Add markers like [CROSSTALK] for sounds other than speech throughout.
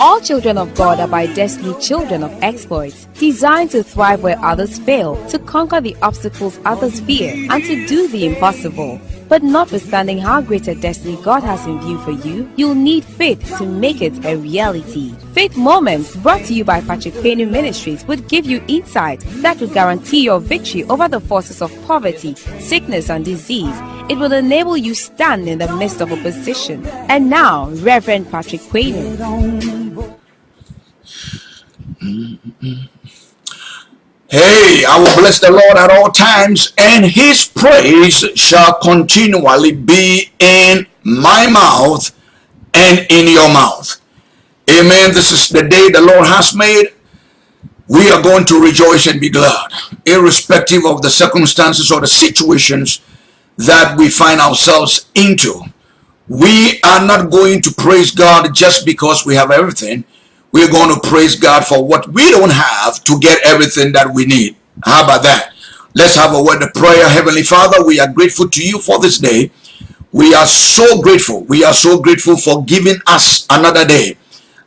All children of God are by destiny children of exploits, designed to thrive where others fail, to conquer the obstacles others fear, and to do the impossible. But notwithstanding how great a destiny God has in view for you, you'll need faith to make it a reality. Faith Moments, brought to you by Patrick Payne Ministries, would give you insight that will guarantee your victory over the forces of poverty, sickness, and disease. It will enable you stand in the midst of opposition. And now, Reverend Patrick Payne. [LAUGHS] Hey, I will bless the Lord at all times, and his praise shall continually be in my mouth and in your mouth. Amen. This is the day the Lord has made. We are going to rejoice and be glad, irrespective of the circumstances or the situations that we find ourselves into. We are not going to praise God just because we have everything we're going to praise God for what we don't have to get everything that we need. How about that? Let's have a word of prayer. Heavenly Father, we are grateful to you for this day. We are so grateful. We are so grateful for giving us another day.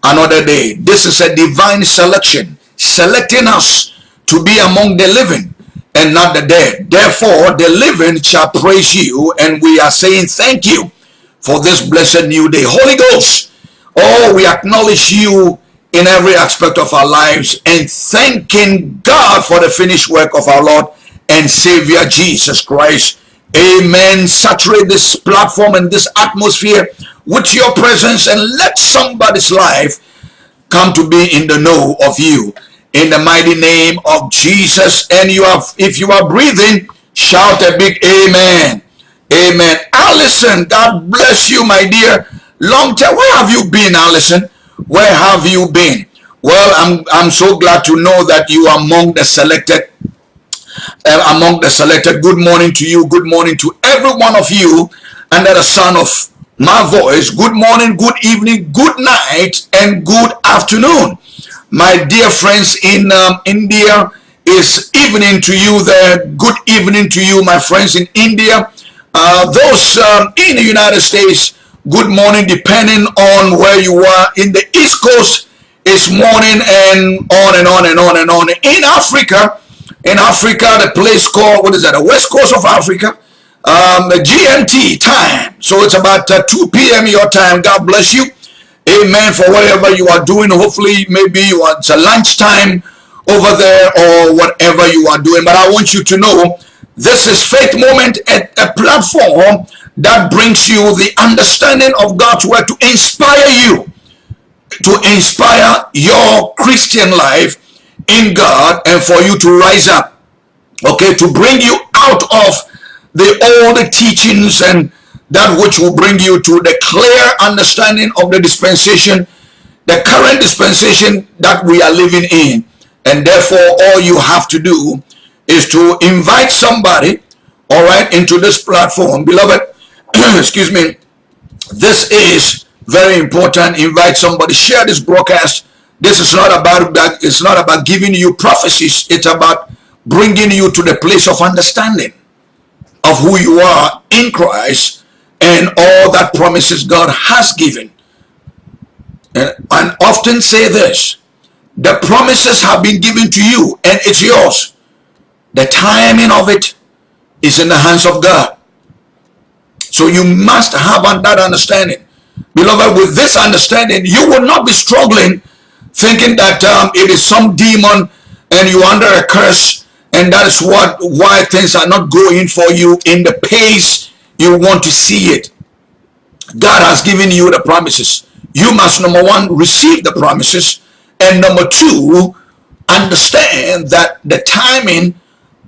Another day. This is a divine selection. Selecting us to be among the living and not the dead. Therefore, the living shall praise you. And we are saying thank you for this blessed new day. Holy Ghost, oh, we acknowledge you in every aspect of our lives and thanking God for the finished work of our Lord and Savior Jesus Christ. Amen. Saturate this platform and this atmosphere with your presence and let somebody's life come to be in the know of you. In the mighty name of Jesus. And you have, if you are breathing, shout a big amen. Amen. Allison, God bless you, my dear. Long time. Where have you been, Allison? Where have you been? Well, I'm, I'm so glad to know that you are among the selected uh, among the selected. Good morning to you. Good morning to every one of you under the sound of my voice. Good morning, good evening, good night, and good afternoon. My dear friends in um, India, is evening to you there. Good evening to you, my friends in India. Uh, those um, in the United States, good morning depending on where you are in the east coast it's morning and on and on and on and on. In africa in africa the place called what is that the west coast of africa um gmt time. So it's about uh, 2 p.m your time. God bless you. Amen for whatever you are doing. Hopefully maybe you are it's a lunchtime over there or whatever you are doing. But i want you to know this is faith moment at a platform that brings you the understanding of God's word to inspire you, to inspire your Christian life in God and for you to rise up, okay, to bring you out of the old teachings and that which will bring you to the clear understanding of the dispensation, the current dispensation that we are living in. And therefore, all you have to do is to invite somebody, all right, into this platform. Beloved, [CLEARS THROAT] excuse me, this is very important. Invite somebody, share this broadcast. This is not about that. It's not about giving you prophecies. It's about bringing you to the place of understanding of who you are in Christ and all that promises God has given. And, and often say this, the promises have been given to you and it's yours. The timing of it is in the hands of God. So you must have that understanding. Beloved, with this understanding, you will not be struggling thinking that um, it is some demon and you're under a curse and that is what why things are not going for you in the pace you want to see it. God has given you the promises. You must, number one, receive the promises. And number two, understand that the timing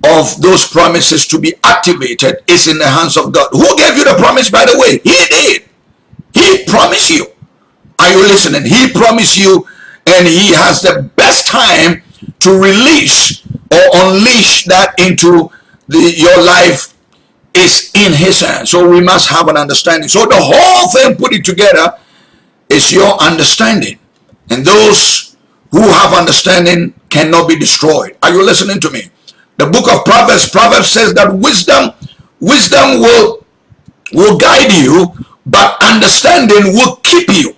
of those promises to be activated is in the hands of God. Who gave you the promise, by the way? He did. He promised you. Are you listening? He promised you and he has the best time to release or unleash that into the, your life is in his hands. So we must have an understanding. So the whole thing put it together is your understanding. And those who have understanding cannot be destroyed. Are you listening to me? The book of Proverbs, Proverbs says that wisdom, wisdom will, will guide you, but understanding will keep you.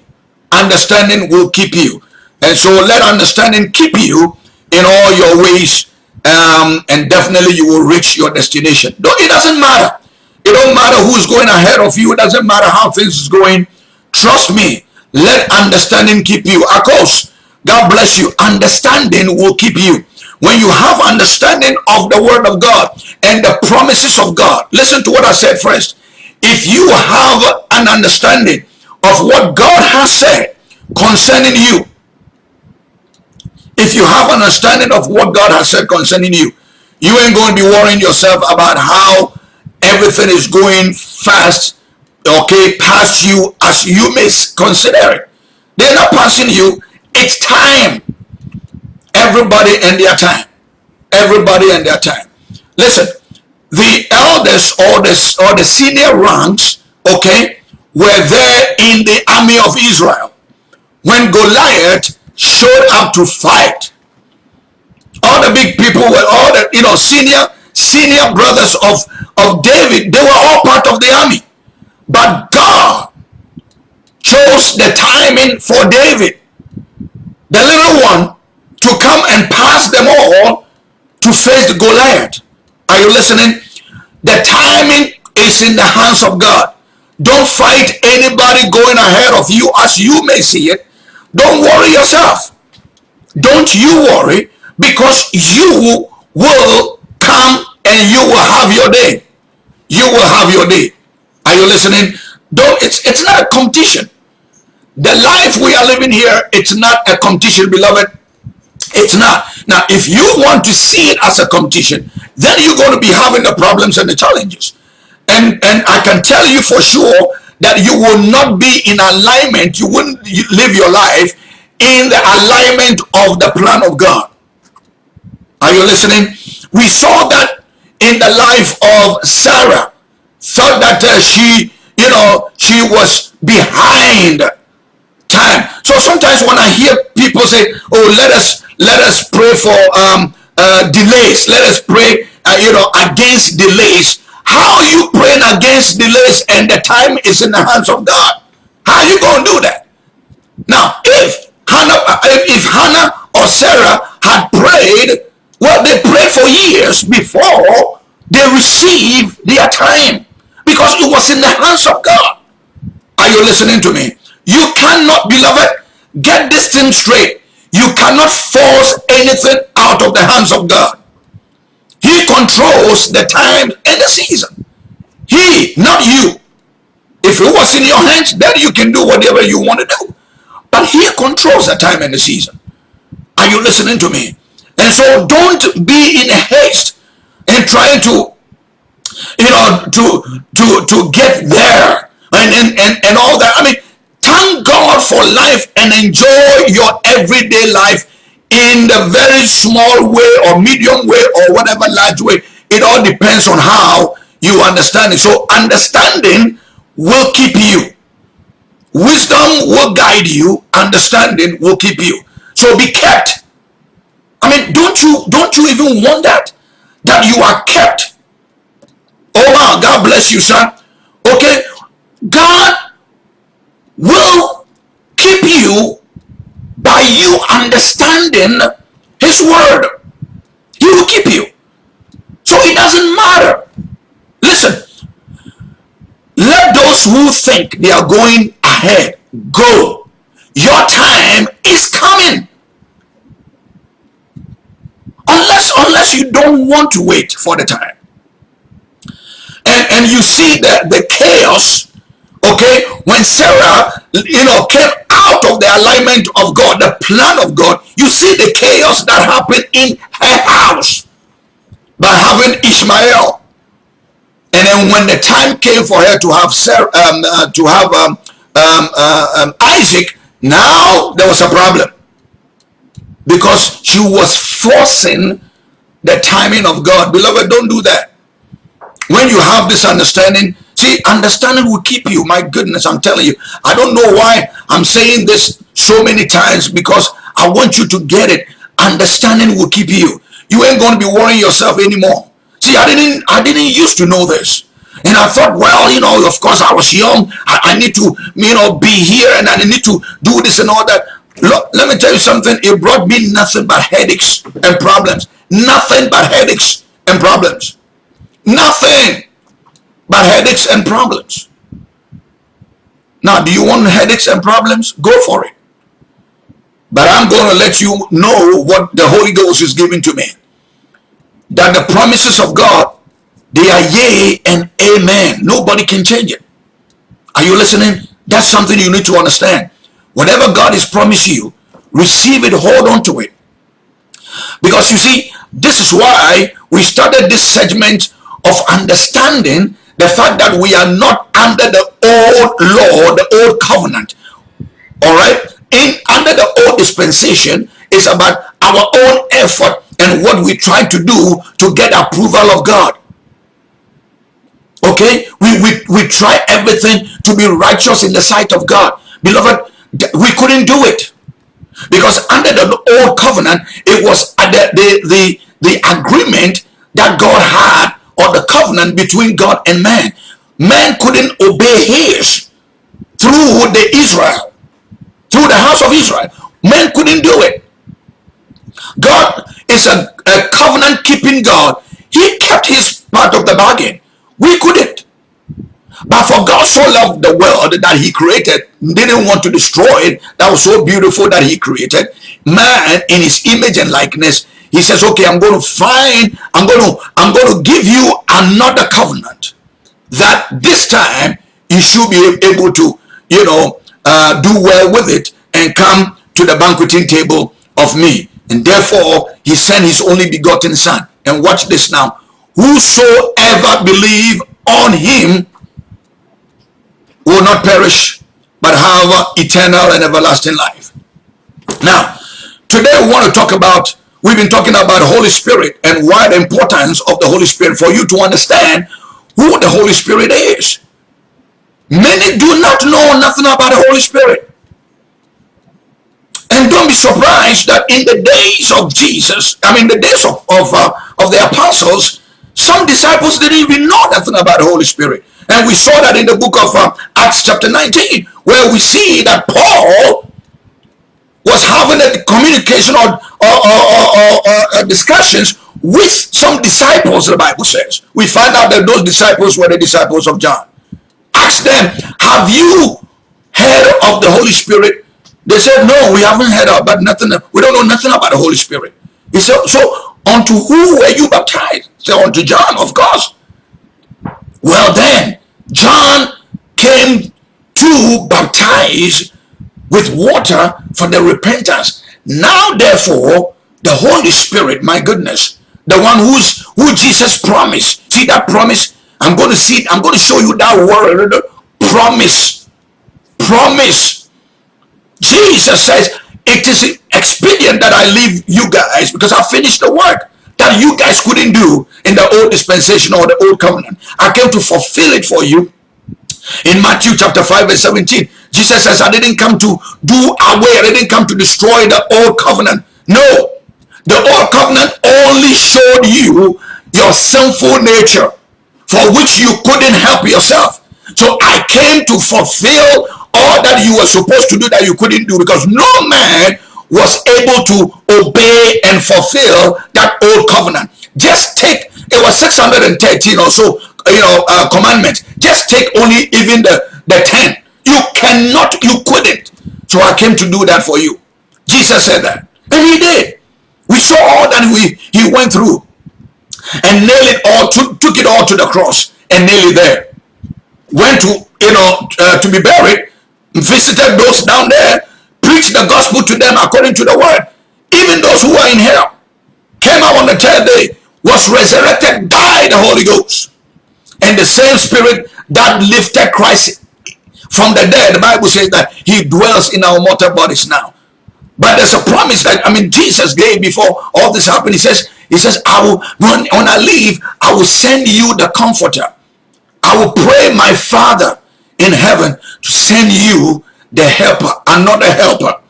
understanding will keep you. And so let understanding keep you in all your ways. Um, and definitely you will reach your destination. Though it doesn't matter. It don't matter who's going ahead of you. It doesn't matter how things is going. Trust me. Let understanding keep you. Of course, God bless you. Understanding will keep you. When you have understanding of the word of God and the promises of God, listen to what I said first. If you have an understanding of what God has said concerning you, if you have an understanding of what God has said concerning you, you ain't going to be worrying yourself about how everything is going fast, okay, past you as you may consider it. They're not passing you. It's time. Everybody and their time. Everybody and their time. Listen, the elders or the, or the senior ranks, okay, were there in the army of Israel. When Goliath showed up to fight, all the big people were all the, you know, senior, senior brothers of, of David, they were all part of the army. But God chose the timing for David, the little one, to come and pass them all to face Goliath. Are you listening? The timing is in the hands of God. Don't fight anybody going ahead of you as you may see it. Don't worry yourself. Don't you worry because you will come and you will have your day. You will have your day. Are you listening? Don't it's it's not a competition. The life we are living here, it's not a competition, beloved. It's not. Now, if you want to see it as a competition, then you're going to be having the problems and the challenges. And, and I can tell you for sure that you will not be in alignment. You wouldn't live your life in the alignment of the plan of God. Are you listening? We saw that in the life of Sarah. Thought that uh, she, you know, she was behind time. So sometimes when I hear people say, oh, let us let us pray for um, uh, delays. Let us pray, uh, you know, against delays. How are you praying against delays and the time is in the hands of God? How are you going to do that? Now, if Hannah, uh, if Hannah or Sarah had prayed, well, they prayed for years before they received their time because it was in the hands of God. Are you listening to me? You cannot, beloved, get this thing straight. You cannot force anything out of the hands of God. He controls the time and the season. He, not you. If it was in your hands, then you can do whatever you want to do. But he controls the time and the season. Are you listening to me? And so don't be in a haste in trying to, you know, to to to get there and and and, and all that. I mean, Thank God for life and enjoy your everyday life in the very small way or medium way or whatever large way. It all depends on how you understand it. So understanding will keep you. Wisdom will guide you. Understanding will keep you. So be kept. I mean, don't you don't you even want that? That you are kept. Oh wow, God bless you, sir. Okay. God will keep you by you understanding his word. He will keep you. So it doesn't matter. Listen, let those who think they are going ahead go. Your time is coming. Unless, unless you don't want to wait for the time. And, and you see that the chaos Okay, when Sarah, you know, came out of the alignment of God, the plan of God, you see the chaos that happened in her house by having Ishmael. And then when the time came for her to have Sarah, um, uh, to have um, um, uh, um, Isaac, now there was a problem because she was forcing the timing of God. Beloved, don't do that. When you have this understanding, See, understanding will keep you. My goodness, I'm telling you. I don't know why I'm saying this so many times because I want you to get it. Understanding will keep you. You ain't going to be worrying yourself anymore. See, I didn't I didn't used to know this. And I thought, well, you know, of course I was young. I, I need to, you know, be here and I need to do this and all that. Look, let me tell you something. It brought me nothing but headaches and problems. Nothing but headaches and problems. Nothing but headaches and problems. Now, do you want headaches and problems? Go for it. But I'm going to let you know what the Holy Ghost is giving to me. That the promises of God, they are yea and amen. Nobody can change it. Are you listening? That's something you need to understand. Whatever God has promised you, receive it, hold on to it. Because you see, this is why we started this segment of understanding the fact that we are not under the old law, the old covenant. All right? In under the old dispensation is about our own effort and what we try to do to get approval of God. Okay? We, we, we try everything to be righteous in the sight of God. Beloved, we couldn't do it. Because under the old covenant, it was uh, the, the, the, the agreement that God had or the covenant between God and man. Man couldn't obey his through the Israel, through the house of Israel. Man couldn't do it. God is a, a covenant keeping God. He kept his part of the bargain. We couldn't. But for God so loved the world that he created, didn't want to destroy it. That was so beautiful that he created. Man in his image and likeness. He says, okay, I'm going to find, I'm going to, I'm going to give you another covenant that this time you should be able to, you know, uh, do well with it and come to the banqueting table of me. And therefore, he sent his only begotten son. And watch this now. Whosoever believe on him will not perish, but have eternal and everlasting life. Now, today we want to talk about, we've been talking about the Holy Spirit and why the importance of the Holy Spirit for you to understand who the Holy Spirit is. Many do not know nothing about the Holy Spirit. And don't be surprised that in the days of Jesus, I mean the days of, of, uh, of the apostles, some disciples didn't even know nothing about the Holy Spirit. And we saw that in the book of uh, Acts chapter 19, where we see that Paul was having a communication or, or, or, or, uh, discussions with some disciples, the Bible says. We find out that those disciples were the disciples of John. Ask them, have you heard of the Holy Spirit? They said, no, we haven't heard about nothing. We don't know nothing about the Holy Spirit. He said, so unto who were you baptized? Said, unto John, of course. Well then, John came to baptize with water for the repentance. Now therefore, the Holy Spirit, my goodness, the one who's who Jesus promised. See that promise? I'm going to see, it. I'm going to show you that word, promise. Promise. Jesus says, it is expedient that I leave you guys because I finished the work that you guys couldn't do in the old dispensation or the old covenant. I came to fulfill it for you. In Matthew chapter 5 verse 17, Jesus says, I didn't come to do away, I didn't come to destroy the old covenant. No, the old covenant only showed you your sinful nature for which you couldn't help yourself. So I came to fulfill all that you were supposed to do that you couldn't do because no man was able to obey and fulfill that old covenant. Just take, it was 613 or so, you know, uh, commandments. Just take only even the, the 10. You cannot, you couldn't. So I came to do that for you. Jesus said that. And he did. We saw all that we he went through and nailed it all, took, it all to the cross and nailed it there. Went to, you know, uh, to be buried, visited those down there, preached the gospel to them according to the word. Even those who are in hell came out on the third day, was resurrected by the Holy Ghost. And the same spirit that lifted Christ from the dead, the Bible says that he dwells in our mortal bodies now. But there's a promise that, I mean, Jesus gave before all this happened. He says, he says, I will, when, when I leave, I will send you the comforter. I will pray my Father in heaven to send you the helper, another helper.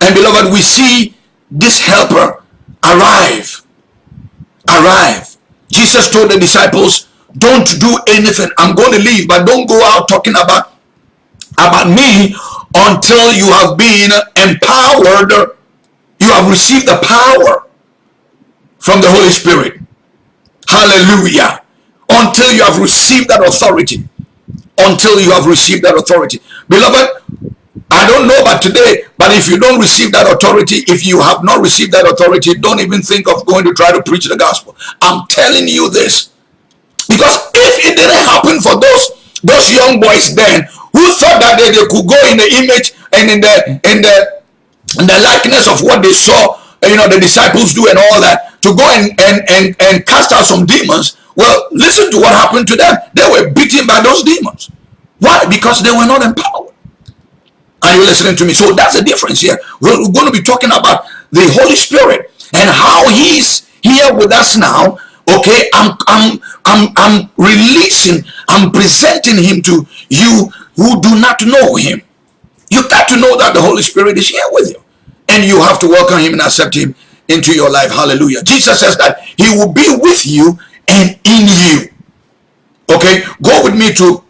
And beloved, we see this helper arrive. Arrive. Jesus told the disciples don't do anything. I'm going to leave, but don't go out talking about about me until you have been empowered. You have received the power from the Holy Spirit. Hallelujah. Until you have received that authority. Until you have received that authority. Beloved, I don't know about today, but if you don't receive that authority, if you have not received that authority, don't even think of going to try to preach the gospel. I'm telling you this. Because if it didn't happen for those those young boys then who thought that they, they could go in the image and in the in the in the likeness of what they saw, you know, the disciples do and all that, to go and and and, and cast out some demons. Well, listen to what happened to them. They were beaten by those demons. Why? Because they were not empowered. Are you listening to me? So that's the difference here. We're, we're going to be talking about the Holy Spirit and how He's here with us now. Okay, I'm I'm I'm I'm releasing, I'm presenting Him to you who do not know Him. You got to know that the Holy Spirit is here with you, and you have to welcome Him and accept Him into your life. Hallelujah. Jesus says that He will be with you and in you. Okay, go with me to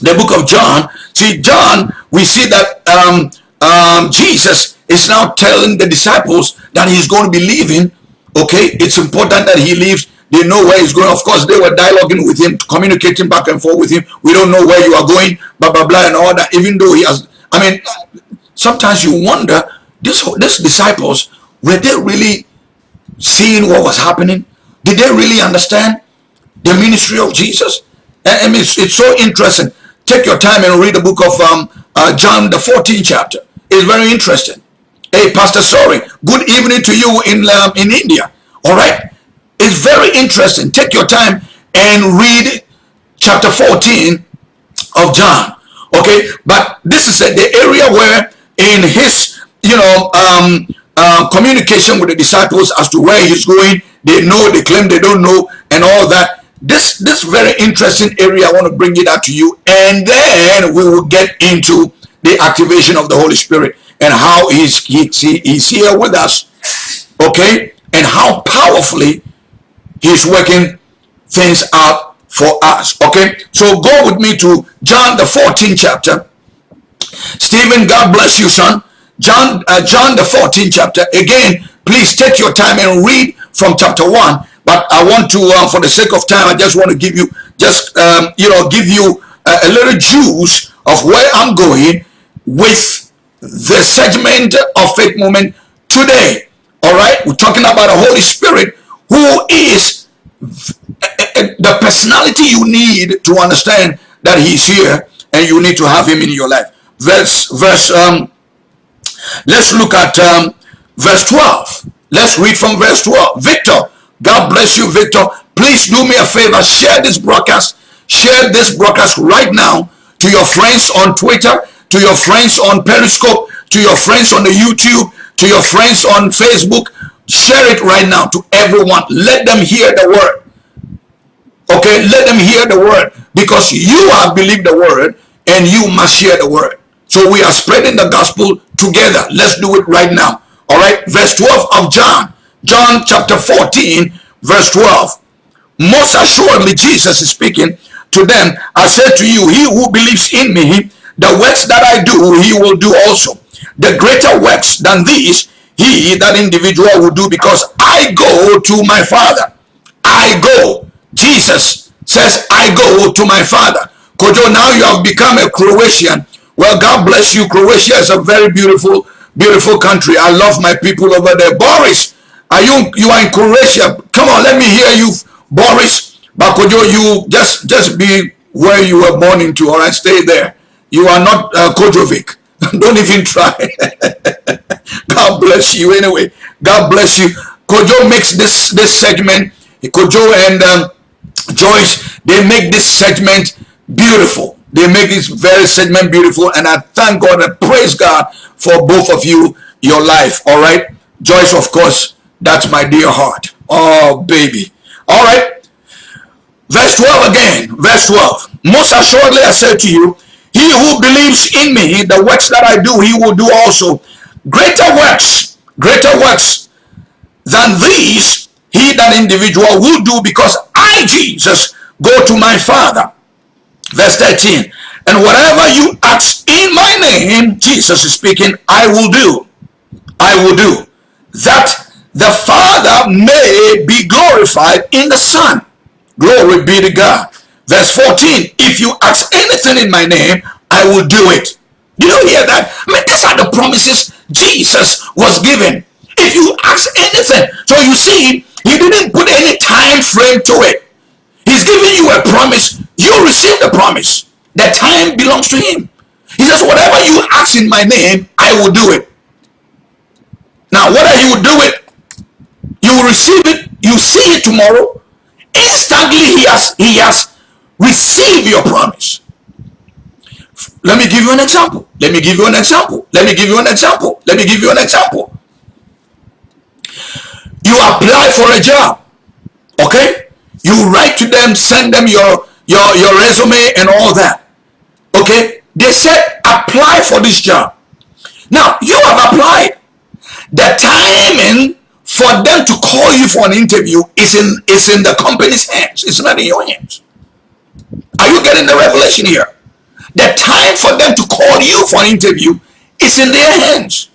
the book of John. See, John, we see that um, um, Jesus is now telling the disciples that he's going to be leaving. Okay, it's important that he leaves. They know where he's going. Of course, they were dialoguing with him, communicating back and forth with him. We don't know where you are going, blah, blah, blah, and all that. Even though he has, I mean, sometimes you wonder, this, these disciples, were they really seeing what was happening? Did they really understand the ministry of Jesus? I mean, it's, it's so interesting take your time and read the book of um, uh, John, the 14th chapter. It's very interesting. Hey, Pastor, sorry. Good evening to you in, um, in India. All right. It's very interesting. Take your time and read chapter 14 of John. Okay. But this is the area where in his, you know, um, uh, communication with the disciples as to where he's going, they know, they claim they don't know, and all that this this very interesting area i want to bring it out to you and then we will get into the activation of the holy spirit and how he's he, he's here with us okay and how powerfully he's working things out for us okay so go with me to john the 14th chapter stephen god bless you son john uh, john the 14th chapter again please take your time and read from chapter 1 but I want to, uh, for the sake of time, I just want to give you, just, um, you know, give you a, a little juice of where I'm going with the segment of faith moment today. All right. We're talking about the Holy Spirit who is the personality you need to understand that he's here and you need to have him in your life. Verse, verse, um, let's look at um, verse 12. Let's read from verse 12. Victor, God bless you, Victor. Please do me a favor. Share this broadcast. Share this broadcast right now to your friends on Twitter, to your friends on Periscope, to your friends on the YouTube, to your friends on Facebook. Share it right now to everyone. Let them hear the word. Okay, let them hear the word because you have believed the word and you must share the word. So we are spreading the gospel together. Let's do it right now. All right, verse 12 of John. John chapter 14, verse 12. Most assuredly, Jesus is speaking to them. I said to you, he who believes in me, the works that I do, he will do also. The greater works than these, he, that individual, will do because I go to my Father. I go. Jesus says, I go to my Father. Kojo, now you have become a Croatian. Well, God bless you. Croatia is a very beautiful, beautiful country. I love my people over there. Boris, are you you are in Croatia? Come on, let me hear you, Boris Bakojo. You just just be where you were born into. All right, stay there. You are not uh, Kojovic. [LAUGHS] Don't even try. [LAUGHS] God bless you. Anyway, God bless you. Kojo makes this this segment. Kojo and um, Joyce they make this segment beautiful. They make this very segment beautiful, and I thank God and praise God for both of you, your life. All right, Joyce, of course that's my dear heart. Oh, baby. All right. Verse 12 again. Verse 12. Most assuredly I say to you, he who believes in me, the works that I do, he will do also. Greater works, greater works than these, he, that individual, will do because I, Jesus, go to my Father. Verse 13. And whatever you ask in my name, Jesus is speaking, I will do. I will do. That the Father may be glorified in the Son. Glory be to God. Verse 14, if you ask anything in my name, I will do it. Do you hear that? I mean, these are the promises Jesus was given. If you ask anything, so you see, he didn't put any time frame to it. He's giving you a promise. You receive the promise. The time belongs to him. He says, whatever you ask in my name, I will do it. Now, whether he will do it, you will receive it, you see it tomorrow. Instantly, he has, he has received your promise. Let me give you an example. Let me give you an example. Let me give you an example. Let me give you an example. You apply for a job. Okay? You write to them, send them your, your, your resume and all that. Okay? They said, apply for this job. Now, you have applied. The timing for them to call you for an interview is in, is in the company's hands. It's not in your hands. Are you getting the revelation here? The time for them to call you for an interview is in their hands.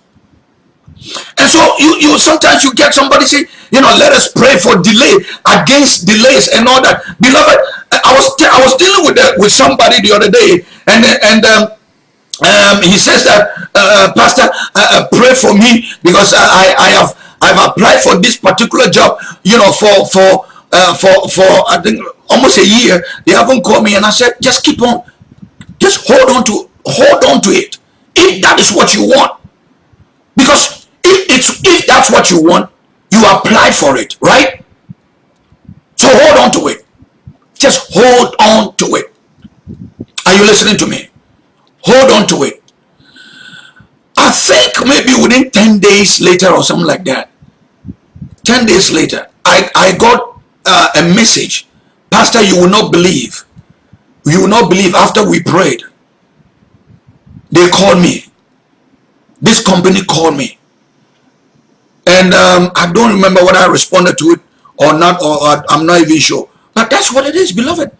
And so you, you sometimes you get somebody say, you know, let us pray for delay against delays and all that. Beloved, I was I was dealing with the, with somebody the other day, and and um, um, he says that uh, uh Pastor, uh, uh, pray for me because I I have I've applied for this particular job, you know, for for uh, for for I think almost a year. They haven't called me, and I said, just keep on, just hold on to hold on to it if that is what you want, because if it's if that's what you want, you apply for it, right? So hold on to it. Just hold on to it. Are you listening to me? Hold on to it. I think maybe within 10 days later or something like that, 10 days later, I, I got uh, a message. Pastor, you will not believe. You will not believe after we prayed. They called me. This company called me. And um, I don't remember whether I responded to it or not, or, or I'm not even sure. But that's what it is, beloved.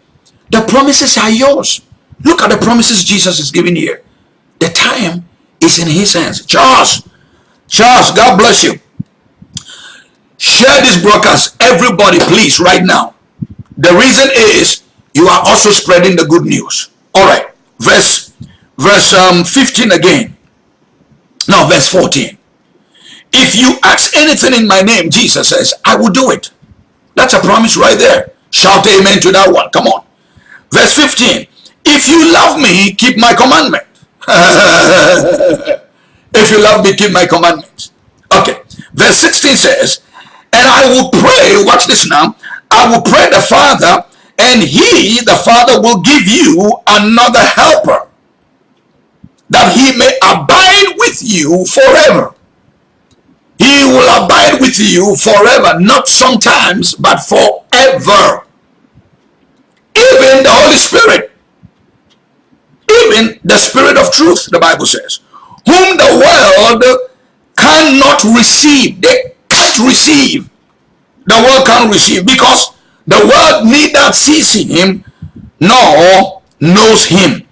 The promises are yours. Look at the promises Jesus is giving here. The time is in his hands. Charles, Charles, God bless you. Share this broadcast, everybody, please, right now. The reason is you are also spreading the good news. All right, verse verse um, 15 again. Now verse 14. If you ask anything in my name, Jesus says, I will do it. That's a promise right there. Shout amen to that one. Come on. Verse 15. If you love me, keep my commandment. [LAUGHS] if you love me, keep my commandments. Okay. Verse 16 says, and I will pray, watch this now, I will pray the Father, and he, the Father, will give you another helper, that he may abide with you forever. He will abide with you forever, not sometimes, but forever. Even the Holy Spirit, even the Spirit of truth, the Bible says, whom the world cannot receive. They can't receive. The world can't receive because the world neither sees him nor knows him.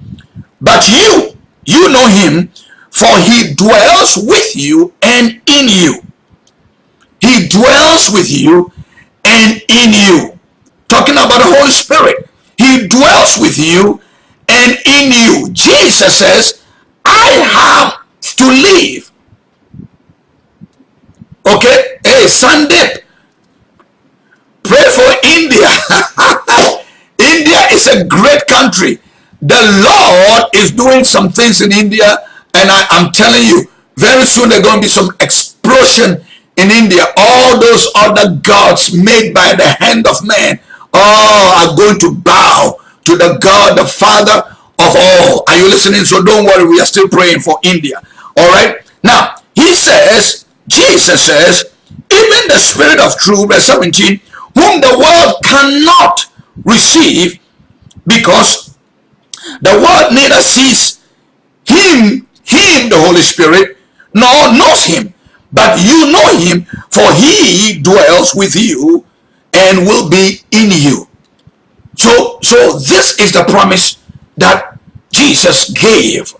But you, you know him, for he dwells with you and in you. He dwells with you and in you. Talking about the Holy Spirit. He dwells with you and in you. Jesus says, I have to leave Okay? Hey, pray for India. [LAUGHS] India is a great country. The Lord is doing some things in India, and I, am telling you, very soon there's going to be some explosion in India. All those other gods made by the hand of man oh, are going to bow to the God, the Father of all. Are you listening? So don't worry, we are still praying for India. All right? Now, he says, Jesus says, even the Spirit of truth, verse 17, whom the world cannot receive because the world neither sees him, him, the Holy Spirit, nor knows him. But you know him, for he dwells with you and will be in you. So, so this is the promise that Jesus gave.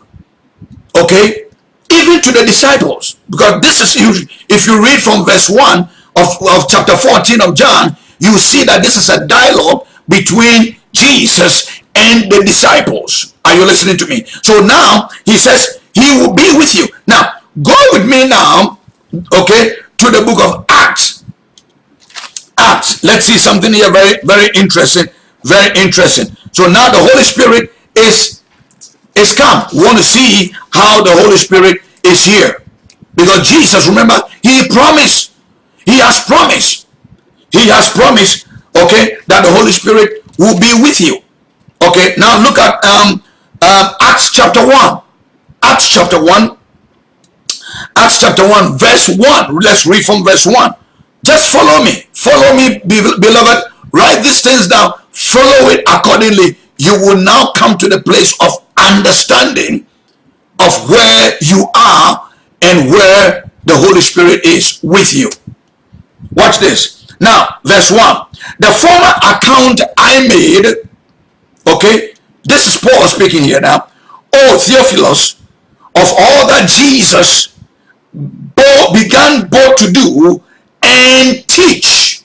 Okay? Even to the disciples. Because this is, if you read from verse 1 of, of chapter 14 of John, you see that this is a dialogue between Jesus and the disciples. Are you listening to me? So now he says he will be with you. Now go with me now, okay, to the book of Acts. Acts. Let's see something here very, very interesting. Very interesting. So now the Holy Spirit is is come. We want to see how the Holy Spirit is here. Because Jesus, remember, he promised. He has promised. He has promised, okay, that the Holy Spirit will be with you. Okay, now look at um, um, Acts chapter 1. Acts chapter 1. Acts chapter 1, verse 1. Let's read from verse 1. Just follow me. Follow me, beloved. Write these things down. Follow it accordingly. You will now come to the place of understanding of where you are and where the Holy Spirit is with you. Watch this. Now, verse 1. The former account I made, okay, this is Paul speaking here now. Oh, Theophilus, of all that Jesus began both to do and teach.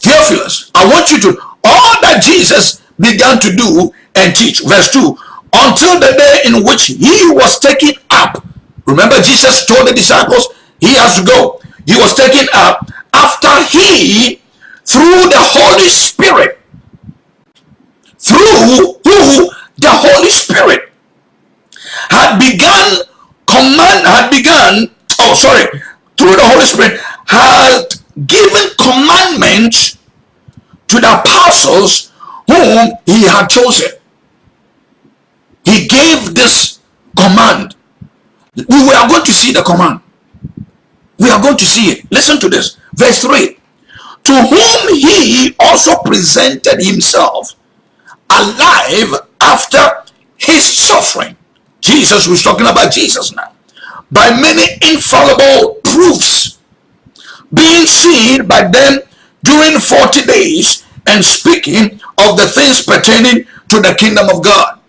Theophilus, I want you to, all that Jesus began to do and teach. Verse 2, until the day in which he was taken up. Remember Jesus told the disciples he has to go. He was taken up after he, through the Holy Spirit, through who? The Holy Spirit had begun command had begun oh sorry through the Holy Spirit had given commandments to the apostles whom he had chosen. He gave this command. We are going to see the command. We are going to see it. Listen to this verse 3 to whom he also presented himself alive after his suffering. Jesus was talking about Jesus now. By many infallible proofs being seen by them during 40 days and speaking of the things pertaining to the kingdom of God.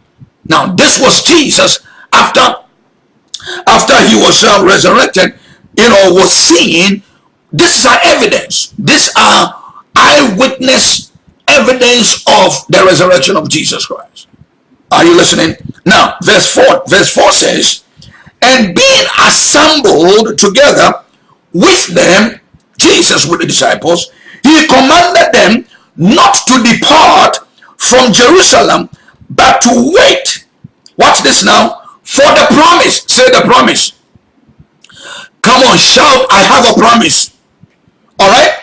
Now this was Jesus after after he was uh, resurrected, you know, was seen. This is our evidence. These are eyewitness evidence of the resurrection of Jesus Christ. Are you listening? Now, verse 4, verse 4 says, And being assembled together with them, Jesus with the disciples, he commanded them not to depart from Jerusalem, but to wait. Watch this now. For the promise. Say the promise. Come on, shout, I have a promise. All right?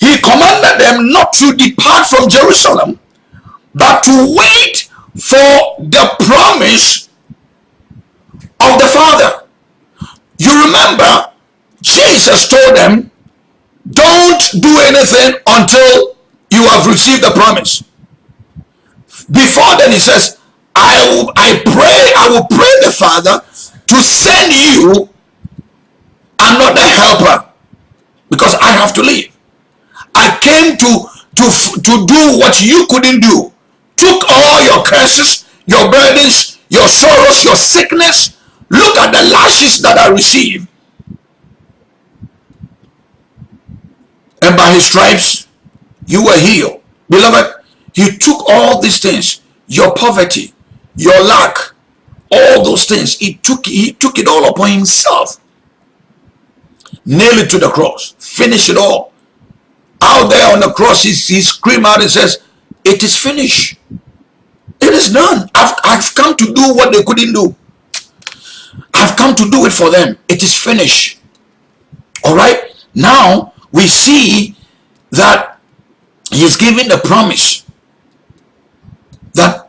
he commanded them not to depart from Jerusalem, but to wait for the promise of the Father. You remember, Jesus told them, don't do anything until you have received the promise. Before then he says, I, will, I pray, I will pray the Father to send you another helper because I have to leave. I came to, to, to do what you couldn't do. Took all your curses, your burdens, your sorrows, your sickness. Look at the lashes that I received. And by his stripes, you were healed. Beloved, he took all these things, your poverty, your lack, all those things, he took, he took it all upon himself. Nail it to the cross. Finish it all out there on the cross, he, he screamed out and says, it is finished. It is done. I've, I've come to do what they couldn't do. I've come to do it for them. It is finished. All right. Now we see that he's giving the promise that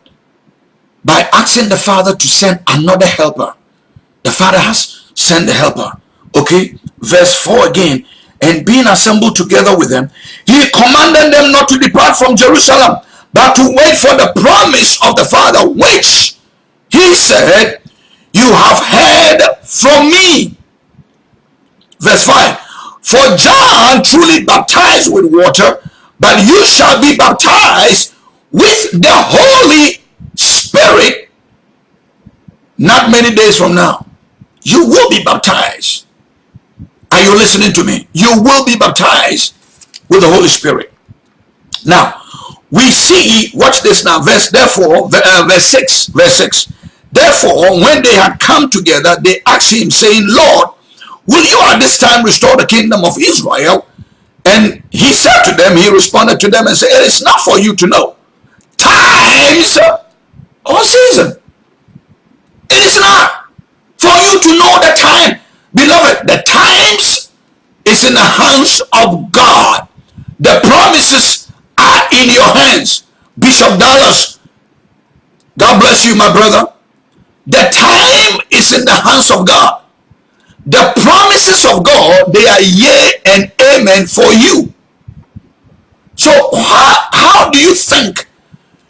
by asking the Father to send another helper, the Father has sent the helper. Okay. Verse 4 again and being assembled together with them, he commanded them not to depart from Jerusalem, but to wait for the promise of the Father, which he said, you have heard from me. Verse 5, for John truly baptized with water, but you shall be baptized with the Holy Spirit not many days from now. You will be baptized. Are you listening to me? You will be baptized with the Holy Spirit. Now, we see, watch this now, verse, therefore, uh, verse 6, verse 6. Therefore, when they had come together, they asked him, saying, Lord, will you at this time restore the kingdom of Israel? And he said to them, he responded to them and said, It is not for you to know times or season. It is not for you to know the time. Beloved, the times is in the hands of God. The promises are in your hands. Bishop Dallas, God bless you, my brother. The time is in the hands of God. The promises of God, they are yea and amen for you. So how, how do you think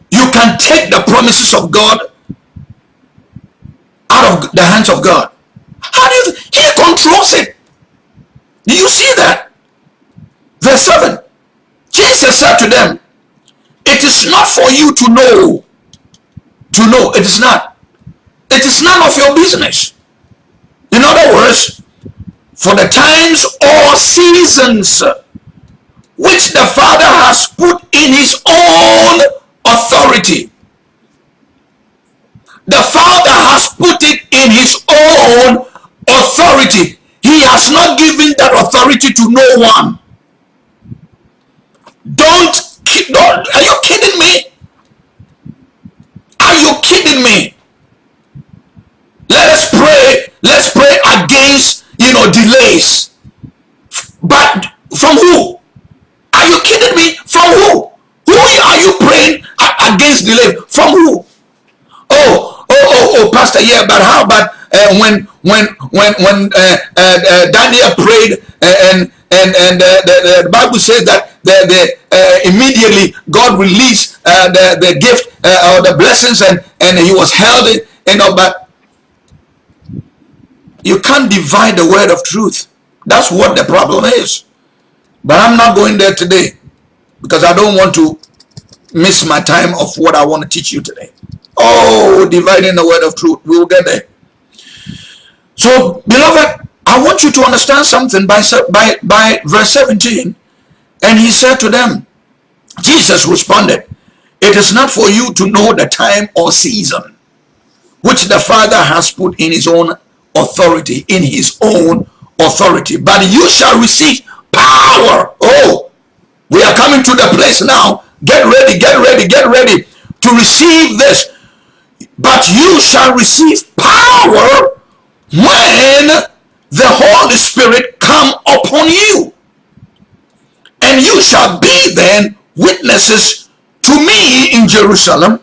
you can take the promises of God out of the hands of God? How do you, he controls it. Do you see that? Verse 7. Jesus said to them, it is not for you to know. To know, it is not. It is none of your business. In other words, for the times or seasons which the Father has put in his own authority. The Father has put it in his own authority. He has not given that authority to no one. Don't, don't are you kidding me? Are you kidding me? Let us pray. Let's pray against, you know, delays. But from who? Are you kidding me? From who? Who are you praying against delay? From who? Oh, oh, oh, oh, Pastor, yeah, but how about uh, when when when when uh, uh, uh Daniel prayed uh, and and and uh, the, the, Bible says that the, the immediately God released the the gift or the blessings and and he was held in you know but you can't divide the word of truth. That's what the problem is. But I'm not going there today because I don't want to miss my time of what I want to teach you today. Oh, dividing the word of truth. We will get there. So, beloved, I want you to understand something by, by, by verse 17. And he said to them, Jesus responded, It is not for you to know the time or season which the Father has put in his own authority, in his own authority. But you shall receive power. Oh, we are coming to the place now. Get ready, get ready, get ready to receive this. But you shall receive power when the Holy Spirit come upon you. And you shall be then witnesses to me in Jerusalem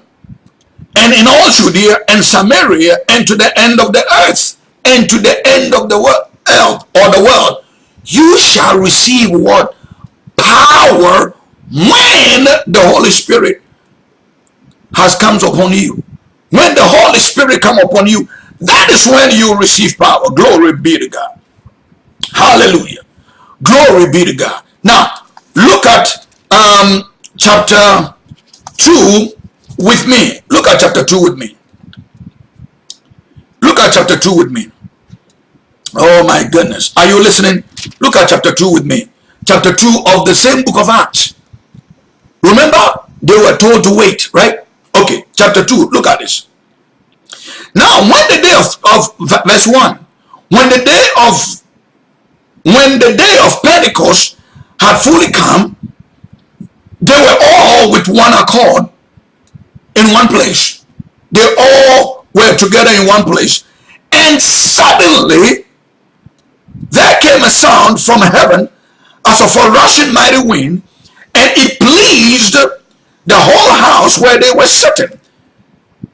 and in all Judea and Samaria and to the end of the earth and to the end of the world or the world you shall receive what? Power when the Holy Spirit has comes upon you. When the Holy Spirit come upon you, that is when you receive power. Glory be to God. Hallelujah. Glory be to God. Now, look at um, chapter 2 with me. Look at chapter 2 with me. Look at chapter 2 with me. Oh my goodness. Are you listening? Look at chapter 2 with me. Chapter 2 of the same book of Acts. Remember, they were told to wait, right? Okay, chapter 2, look at this. Now, when the day of, of verse 1, when the day of when the day of Pentecost had fully come, they were all with one accord in one place. They all were together in one place. And suddenly there came a sound from heaven as of a rushing mighty wind, and it pleased the whole house where they were sitting.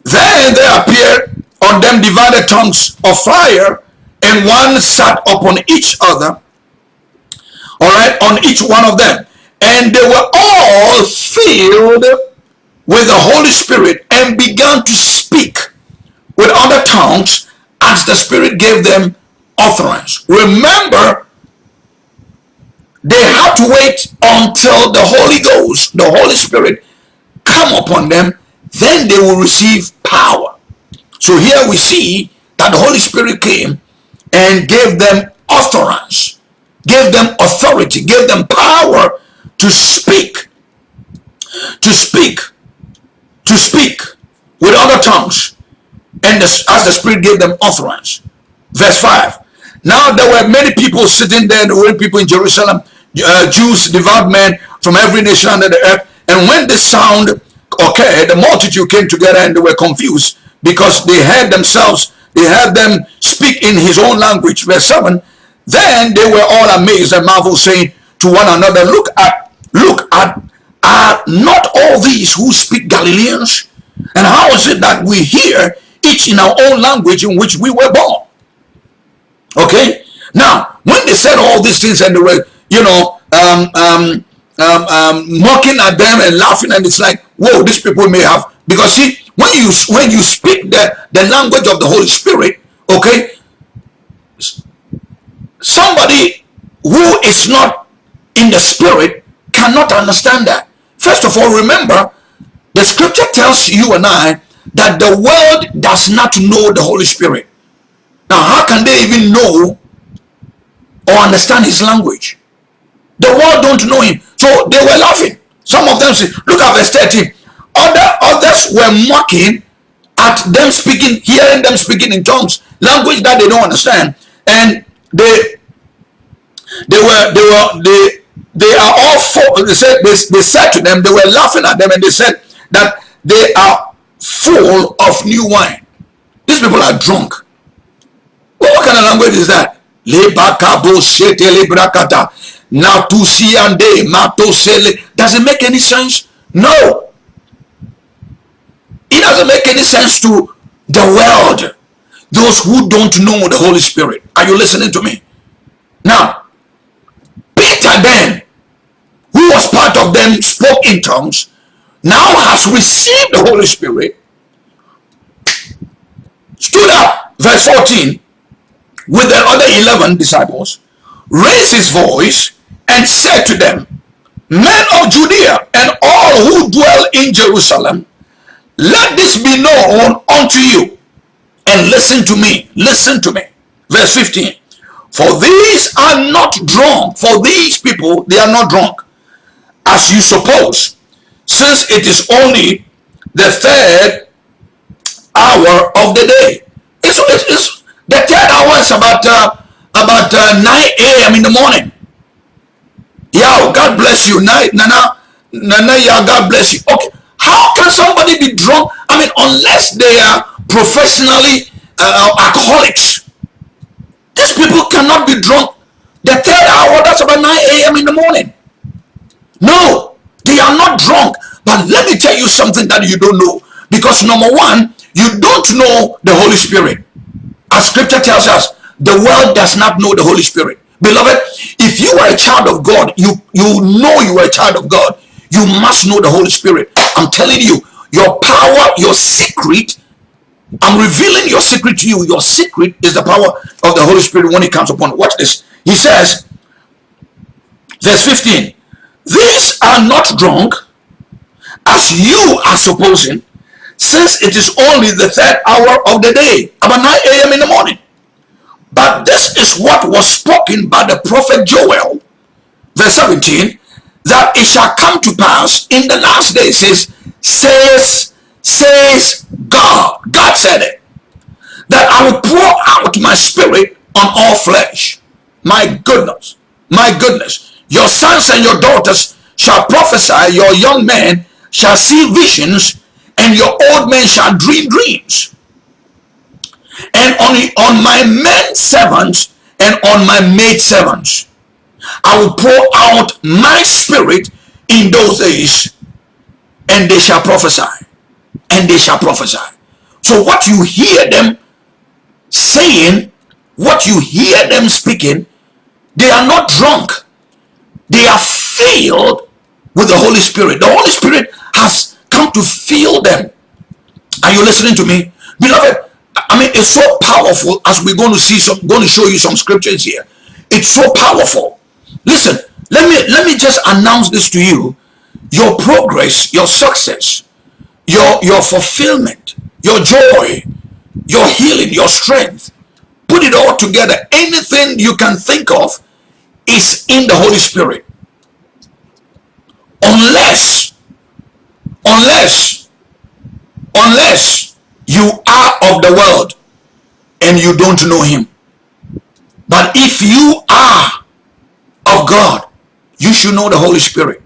Then there appeared on them divided tongues of fire, and one sat upon each other, all right, on each one of them. And they were all filled with the Holy Spirit and began to speak with other tongues as the Spirit gave them utterance. Remember, they have to wait until the Holy Ghost, the Holy Spirit, come upon them, then they will receive power. So here we see that the Holy Spirit came and gave them utterance, gave them authority, gave them power to speak, to speak, to speak with other tongues, and the, as the Spirit gave them utterance. Verse 5. Now there were many people sitting there, there were people in Jerusalem, uh, Jews, devout men from every nation under the earth. And when the sound occurred, the multitude came together and they were confused because they heard themselves, they heard them speak in his own language. Verse 7. Then they were all amazed and marveled, saying to one another, Look at, look at, are not all these who speak Galileans? And how is it that we hear each in our own language in which we were born? Okay? Now, when they said all these things and they were, you know, um, um, um, um, mocking at them and laughing, and it's like, whoa, these people may have, because see, when you when you speak the, the language of the Holy Spirit, okay, somebody who is not in the spirit cannot understand that. First of all, remember, the scripture tells you and I that the world does not know the Holy Spirit. Now, how can they even know or understand his language? The world don't know him. So they were laughing. Some of them say, look at verse 13. Other, others were mocking at them speaking, hearing them speaking in tongues, language that they don't understand. And they they were they were they they are all full they said they, they said to them, they were laughing at them and they said that they are full of new wine. These people are drunk. Well, what kind of language is that? Does it make any sense? No. It doesn't make any sense to the world. Those who don't know the Holy Spirit. Are you listening to me? Now, Peter then, who was part of them, spoke in tongues, now has received the Holy Spirit, stood up, verse 14, with the other 11 disciples, raised his voice and said to them, Men of Judea and all who dwell in Jerusalem, let this be known unto you. And listen to me, listen to me. Verse 15. For these are not drunk, for these people, they are not drunk, as you suppose, since it is only the third hour of the day. It's, it's, the third hour is about uh, about uh, 9 a.m. in the morning. Yeah, God bless you. Nana, Nana, yeah, God bless you. Okay, how can somebody be drunk? I mean, unless they are professionally uh, alcoholics. These people cannot be drunk. The third hour, that's about 9 a.m. in the morning. No, they are not drunk. But let me tell you something that you don't know. Because number one, you don't know the Holy Spirit. As scripture tells us, the world does not know the Holy Spirit. Beloved, if you are a child of God, you, you know you are a child of God, you must know the Holy Spirit. I'm telling you, your power, your secret, I'm revealing your secret to you. Your secret is the power of the Holy Spirit when it comes upon. Watch this. He says, verse 15, These are not drunk, as you are supposing, since it is only the third hour of the day, about 9 a.m. in the morning. But this is what was spoken by the prophet Joel, verse 17, that it shall come to pass in the last days, says, says, says God. God said it. That I will pour out my spirit on all flesh. My goodness, my goodness. Your sons and your daughters shall prophesy, your young men shall see visions, and your old men shall dream dreams. And on, on my men servants and on my maid servants, I will pour out my spirit in those days, and they shall prophesy. And they shall prophesy. So what you hear them saying, what you hear them speaking, they are not drunk. They are filled with the Holy Spirit. The Holy Spirit has come to fill them. Are you listening to me? Beloved, I mean, it's so powerful as we're going to see some, going to show you some scriptures here. It's so powerful. Listen, let me let me just announce this to you. Your progress your success your your fulfillment your joy your healing your strength put it all together. Anything you can think of is in the holy spirit. Unless unless unless you are of the world and you don't know him. But if you are of god. You should know the holy spirit.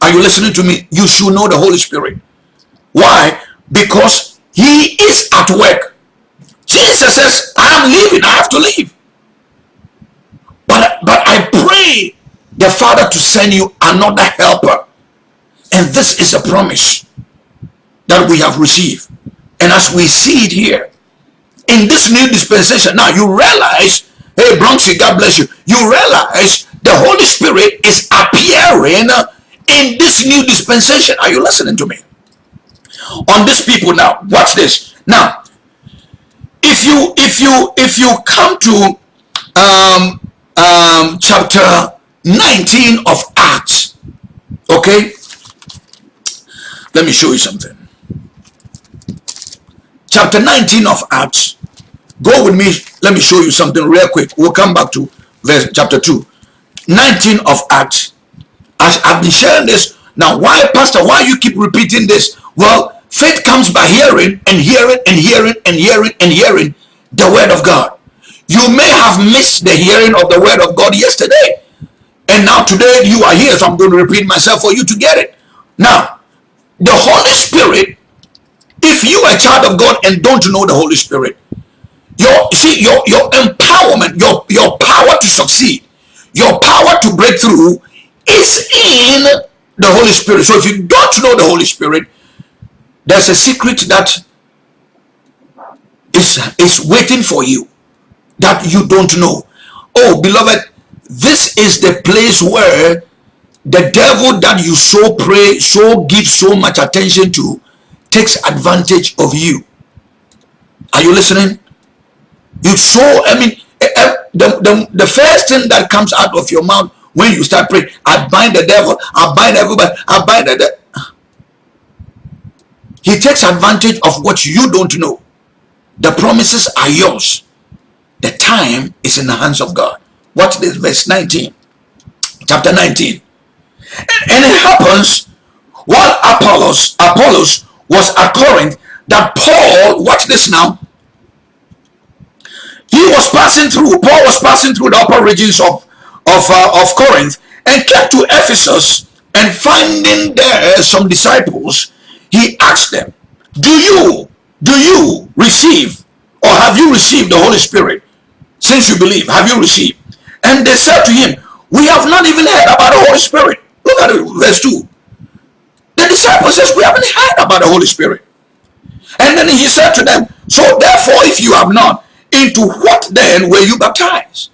Are you listening to me? You should know the holy spirit. Why? Because he is at work. Jesus says i'm leaving. I have to leave. But but i pray the Father to send you another helper. And this is a promise that we have received. And as we see it here, in this new dispensation, now you realize, hey Bronxy, God bless you. You realize the Holy Spirit is appearing in this new dispensation. Are you listening to me? On these people now, watch this. Now, if you if you if you come to um um chapter 19 of Acts. Okay? Let me show you something. Chapter 19 of Acts. Go with me. Let me show you something real quick. We'll come back to verse chapter 2. 19 of Acts. I've been sharing this. Now, why, Pastor, why you keep repeating this? Well, faith comes by hearing and hearing and hearing and hearing and hearing the word of God. You may have missed the hearing of the word of God yesterday and now today you are here, so I'm going to repeat myself for you to get it. Now, the Holy Spirit, if you are a child of God and don't know the Holy Spirit, your see your your empowerment, your your power to succeed, your power to break through is in the Holy Spirit. So if you don't know the Holy Spirit, there's a secret that is is waiting for you that you don't know. Oh, beloved, this is the place where the devil that you so pray, so give so much attention to, takes advantage of you. Are you listening? You so, I mean, eh, eh, the, the, the first thing that comes out of your mouth when you start praying, I bind the devil, I bind everybody, I bind the. He takes advantage of what you don't know. The promises are yours. The time is in the hands of God. Watch this, verse 19. Chapter 19. And, and it happens while Apollos, Apollos was at Corinth that Paul, watch this now, he was passing through, Paul was passing through the upper regions of, of, uh, of Corinth and came to Ephesus and finding there some disciples, he asked them, do you, do you receive or have you received the Holy Spirit since you believe? Have you received? And they said to him, we have not even heard about the Holy Spirit. Look at it, verse 2. The disciples says, we haven't heard about the Holy Spirit. And then he said to them, so therefore if you have not, into what then were you baptized?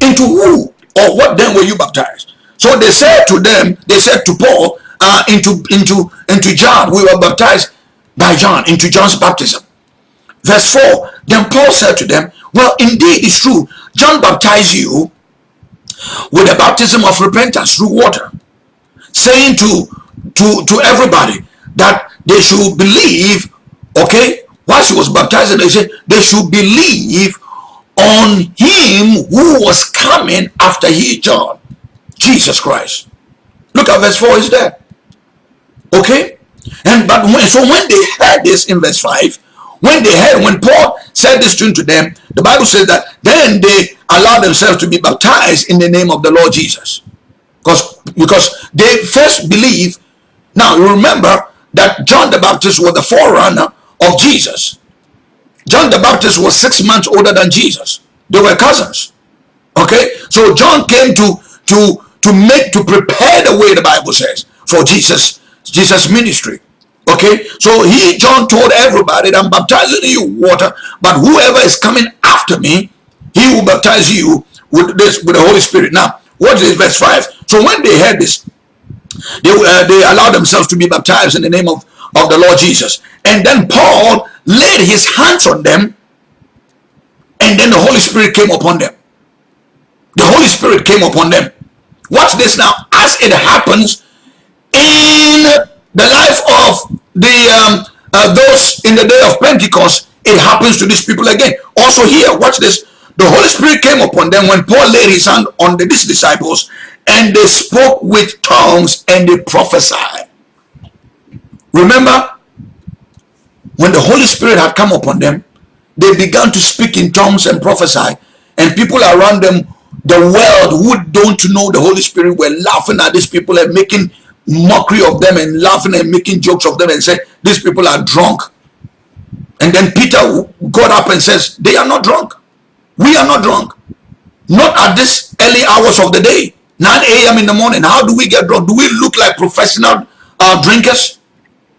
Into who or what then were you baptized? So they said to them, they said to Paul, uh, into, into, into John, we were baptized by John, into John's baptism. Verse 4, then Paul said to them, well, indeed it's true John baptized you with the baptism of repentance through water, saying to, to, to everybody that they should believe, okay, while he was baptized, they said they should believe on him who was coming after he, John, Jesus Christ. Look at verse 4 is there. Okay? And but when, so when they heard this in verse 5, when they heard, when Paul said this to them, the Bible says that then they allowed themselves to be baptized in the name of the Lord Jesus. Because, because they first believe. Now, remember that John the Baptist was the forerunner of Jesus. John the Baptist was six months older than Jesus. They were cousins. Okay? So John came to, to, to make, to prepare the way, the Bible says, for Jesus, Jesus' ministry. Okay, so he, John told everybody that I'm baptizing you water, but whoever is coming after me, he will baptize you with this with the Holy Spirit. Now, what is verse 5? So when they heard this, they, uh, they allowed themselves to be baptized in the name of, of the Lord Jesus. And then Paul laid his hands on them, and then the Holy Spirit came upon them. The Holy Spirit came upon them. Watch this now. As it happens in the life of the um, uh, those in the day of Pentecost, it happens to these people again. Also here, watch this. The Holy Spirit came upon them when Paul laid his hand on the, these disciples and they spoke with tongues and they prophesied. Remember, when the Holy Spirit had come upon them, they began to speak in tongues and prophesy. And people around them, the world who don't know the Holy Spirit were laughing at these people and making mockery of them and laughing and making jokes of them and said, these people are drunk. And then Peter got up and says, they are not drunk. We are not drunk. Not at this early hours of the day. 9 a.m. in the morning. How do we get drunk? Do we look like professional uh, drinkers?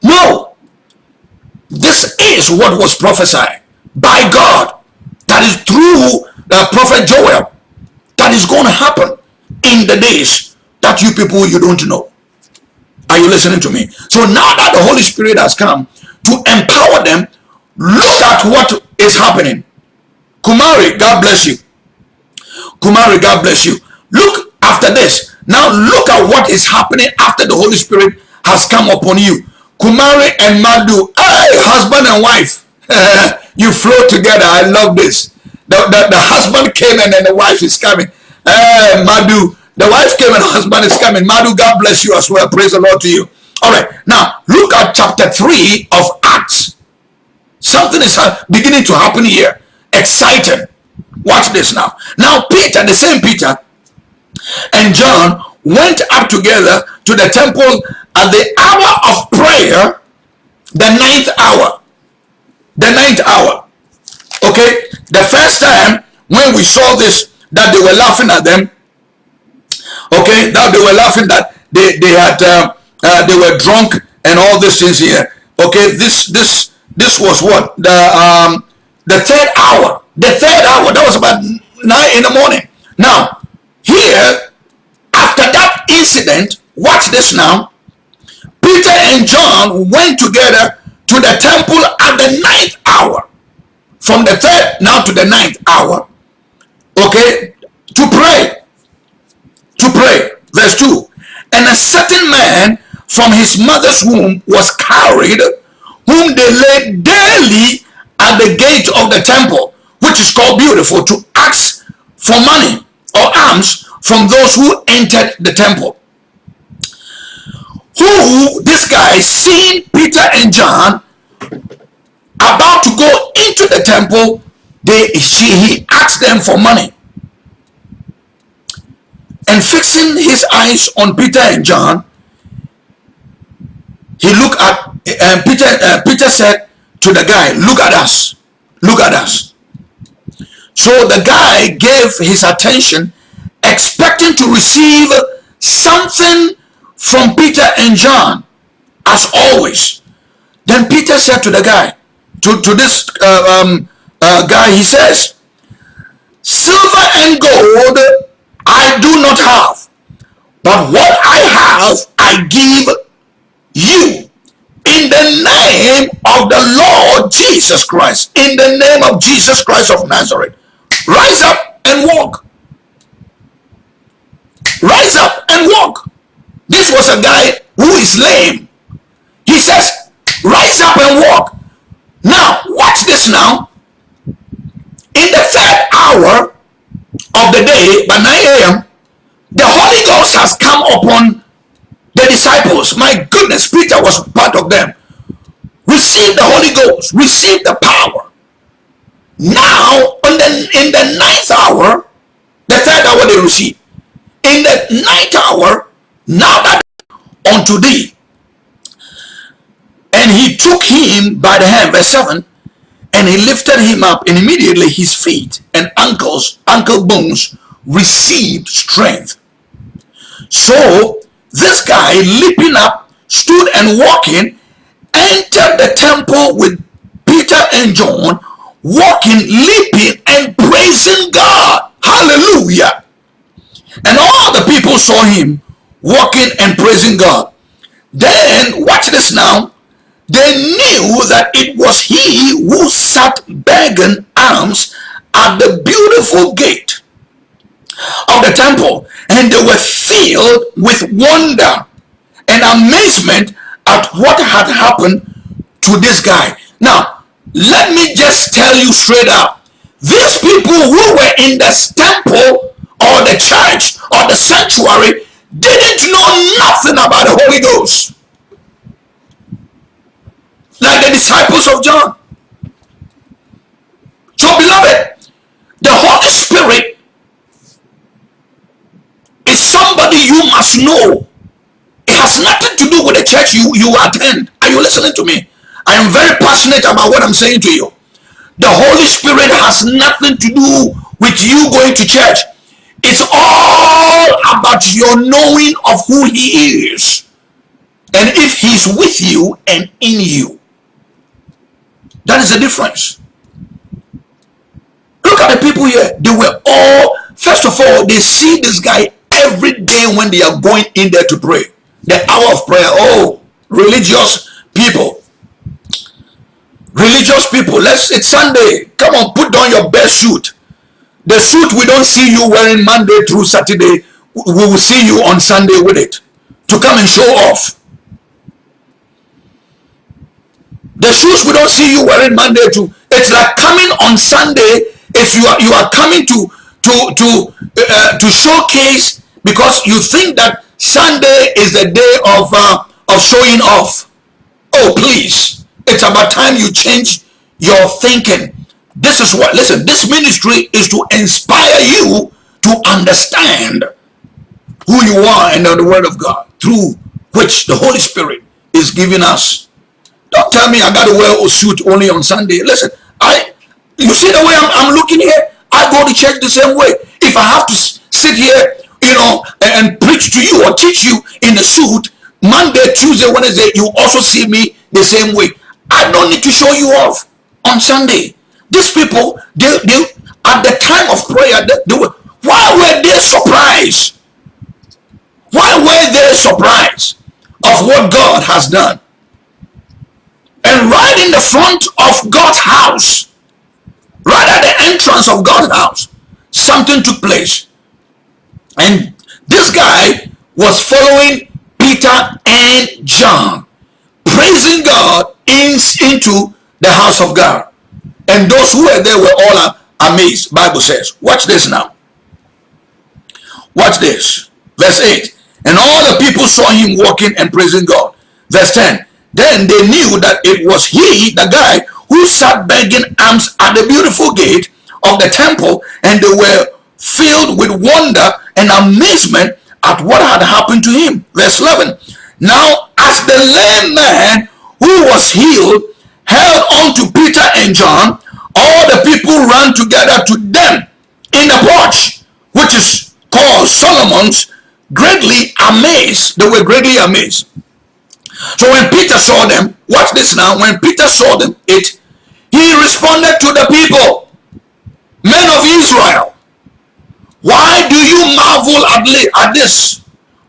No. This is what was prophesied by God. That is through the prophet Joel. That is going to happen in the days that you people you don't know. Are you listening to me? So now that the Holy Spirit has come to empower them, look at what is happening. Kumari, God bless you. Kumari, God bless you. Look after this. Now look at what is happening after the Holy Spirit has come upon you. Kumari and Madu, hey, husband and wife, [LAUGHS] you flow together. I love this. The, the, the husband came and then the wife is coming. Hey, Madu, the wife came and the husband is coming. Madu, God bless you as well. Praise the Lord to you. All right, now look at chapter 3 of Acts. Something is uh, beginning to happen here. Exciting. Watch this now. Now, Peter, the same Peter, and John went up together to the temple at the hour of prayer, the ninth hour. The ninth hour. Okay? The first time when we saw this, that they were laughing at them, okay, that they were laughing that they, they had, uh, uh, they were drunk and all these things here. Okay, this, this, this was what? The, um, the third hour. The third hour. That was about nine in the morning. Now, here, after that incident, watch this now. Peter and John went together to the temple at the ninth hour. From the third now to the ninth hour. Okay, to pray. To pray. Verse 2. And a certain man from his mother's womb was carried, whom they laid daily at the gate of the temple, which is called beautiful, to ask for money or alms from those who entered the temple. Who, this guy, seeing Peter and John about to go into the temple, they, she, he asked them for money. And fixing his eyes on Peter and John, he looked at, and Peter, uh, Peter said to the guy, look at us, look at us. So the guy gave his attention expecting to receive something from Peter and John as always. Then Peter said to the guy, to, to this uh, um, uh, guy, he says, Silver and gold I do not have, but what I have I give you in the name of the Lord Jesus Christ, in the name of Jesus Christ of Nazareth. Rise up and walk. Rise up and walk. This was a guy who is lame. He says, rise up and walk. Now, watch this now. In the third hour of the day, by 9 a.m., the Holy Ghost has come upon the disciples. My goodness, Peter was part of them. Receive the Holy Ghost. Receive the power. Now, on the, in the ninth hour, the third hour they receive in the ninth hour, now that unto thee. And he took him by the hand, verse 7, and he lifted him up, and immediately his feet and ankles, ankle bones received strength. So this guy leaping up, stood and walking, entered the temple with Peter and John, walking, leaping, and praising God. Hallelujah. And all the people saw him walking and praising God. Then, watch this now. They knew that it was he who sat begging alms at the beautiful gate of the temple. And they were filled with wonder and amazement at what had happened to this guy. Now, let me just tell you straight up. These people who were in the temple or the church or the sanctuary didn't know nothing about the Holy Ghost. Like the disciples of John. So, beloved, the Holy Spirit is somebody you must know. It has nothing to do with the church you, you attend. Are you listening to me? I am very passionate about what I'm saying to you. The Holy Spirit has nothing to do with you going to church. It's all about your knowing of who he is. And if he's with you and in you. That is the difference. Look at the people here. They were all, first of all, they see this guy every day when they are going in there to pray. The hour of prayer. Oh, religious people. Religious people. Let's it's Sunday. Come on, put on your best suit. The suit we don't see you wearing Monday through Saturday. We will see you on Sunday with it. To come and show off. The shoes we don't see you wearing Monday to. It's like coming on Sunday. If you are you are coming to to to uh, to showcase because you think that Sunday is the day of uh, of showing off. Oh, please. It's about time you change your thinking. This is what, listen, this ministry is to inspire you to understand who you are and the word of God through which the Holy Spirit is giving us. Don't tell me I got to wear a suit only on Sunday. Listen, I, you see the way I'm, I'm looking here? I go to church the same way. If I have to sit here, you know, and, and preach to you or teach you in a suit, Monday, Tuesday, Wednesday, you also see me the same way. I don't need to show you off on Sunday. These people, they, they at the time of prayer, they, they were, why were they surprised? Why were they surprised of what God has done? And right in the front of God's house, right at the entrance of God's house, something took place. And this guy was following Peter and John, praising God in, into the house of God. And those who were there were all amazed, Bible says. Watch this now. Watch this. Verse 8. And all the people saw him walking and praising God. Verse 10. Then they knew that it was he, the guy, who sat begging alms at the beautiful gate of the temple, and they were filled with wonder and amazement at what had happened to him. Verse 11. Now, as the lame man who was healed held on to Peter and John, all the people ran together to them in the porch, which is called Solomon's, greatly amazed. They were greatly amazed. So when Peter saw them, watch this now, when Peter saw them, it, he responded to the people, men of Israel, why do you marvel at this?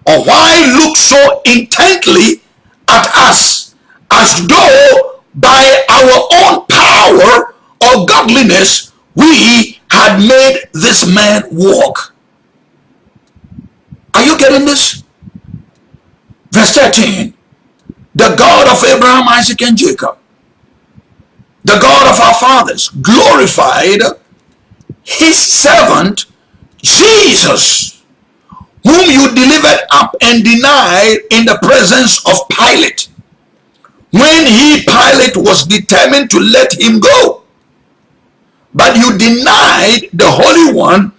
Or why look so intently at us as though by our own power or godliness we had made this man walk? Are you getting this? Verse 13. The God of Abraham, Isaac, and Jacob, the God of our fathers, glorified his servant Jesus, whom you delivered up and denied in the presence of Pilate, when he, Pilate, was determined to let him go. But you denied the Holy One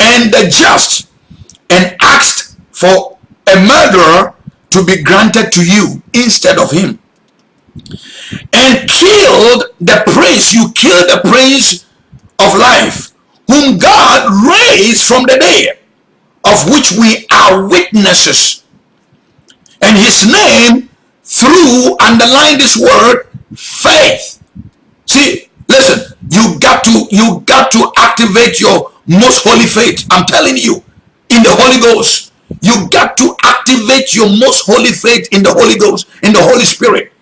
and the just and asked for a murderer to be granted to you instead of him. And killed the prince, you killed the prince of life whom God raised from the dead, of which we are witnesses. And his name, through, underline this word, faith. See, listen, you got to, you got to activate your most holy faith. I'm telling you, in the Holy Ghost. You got to activate your most holy faith in the Holy Ghost, in the Holy Spirit.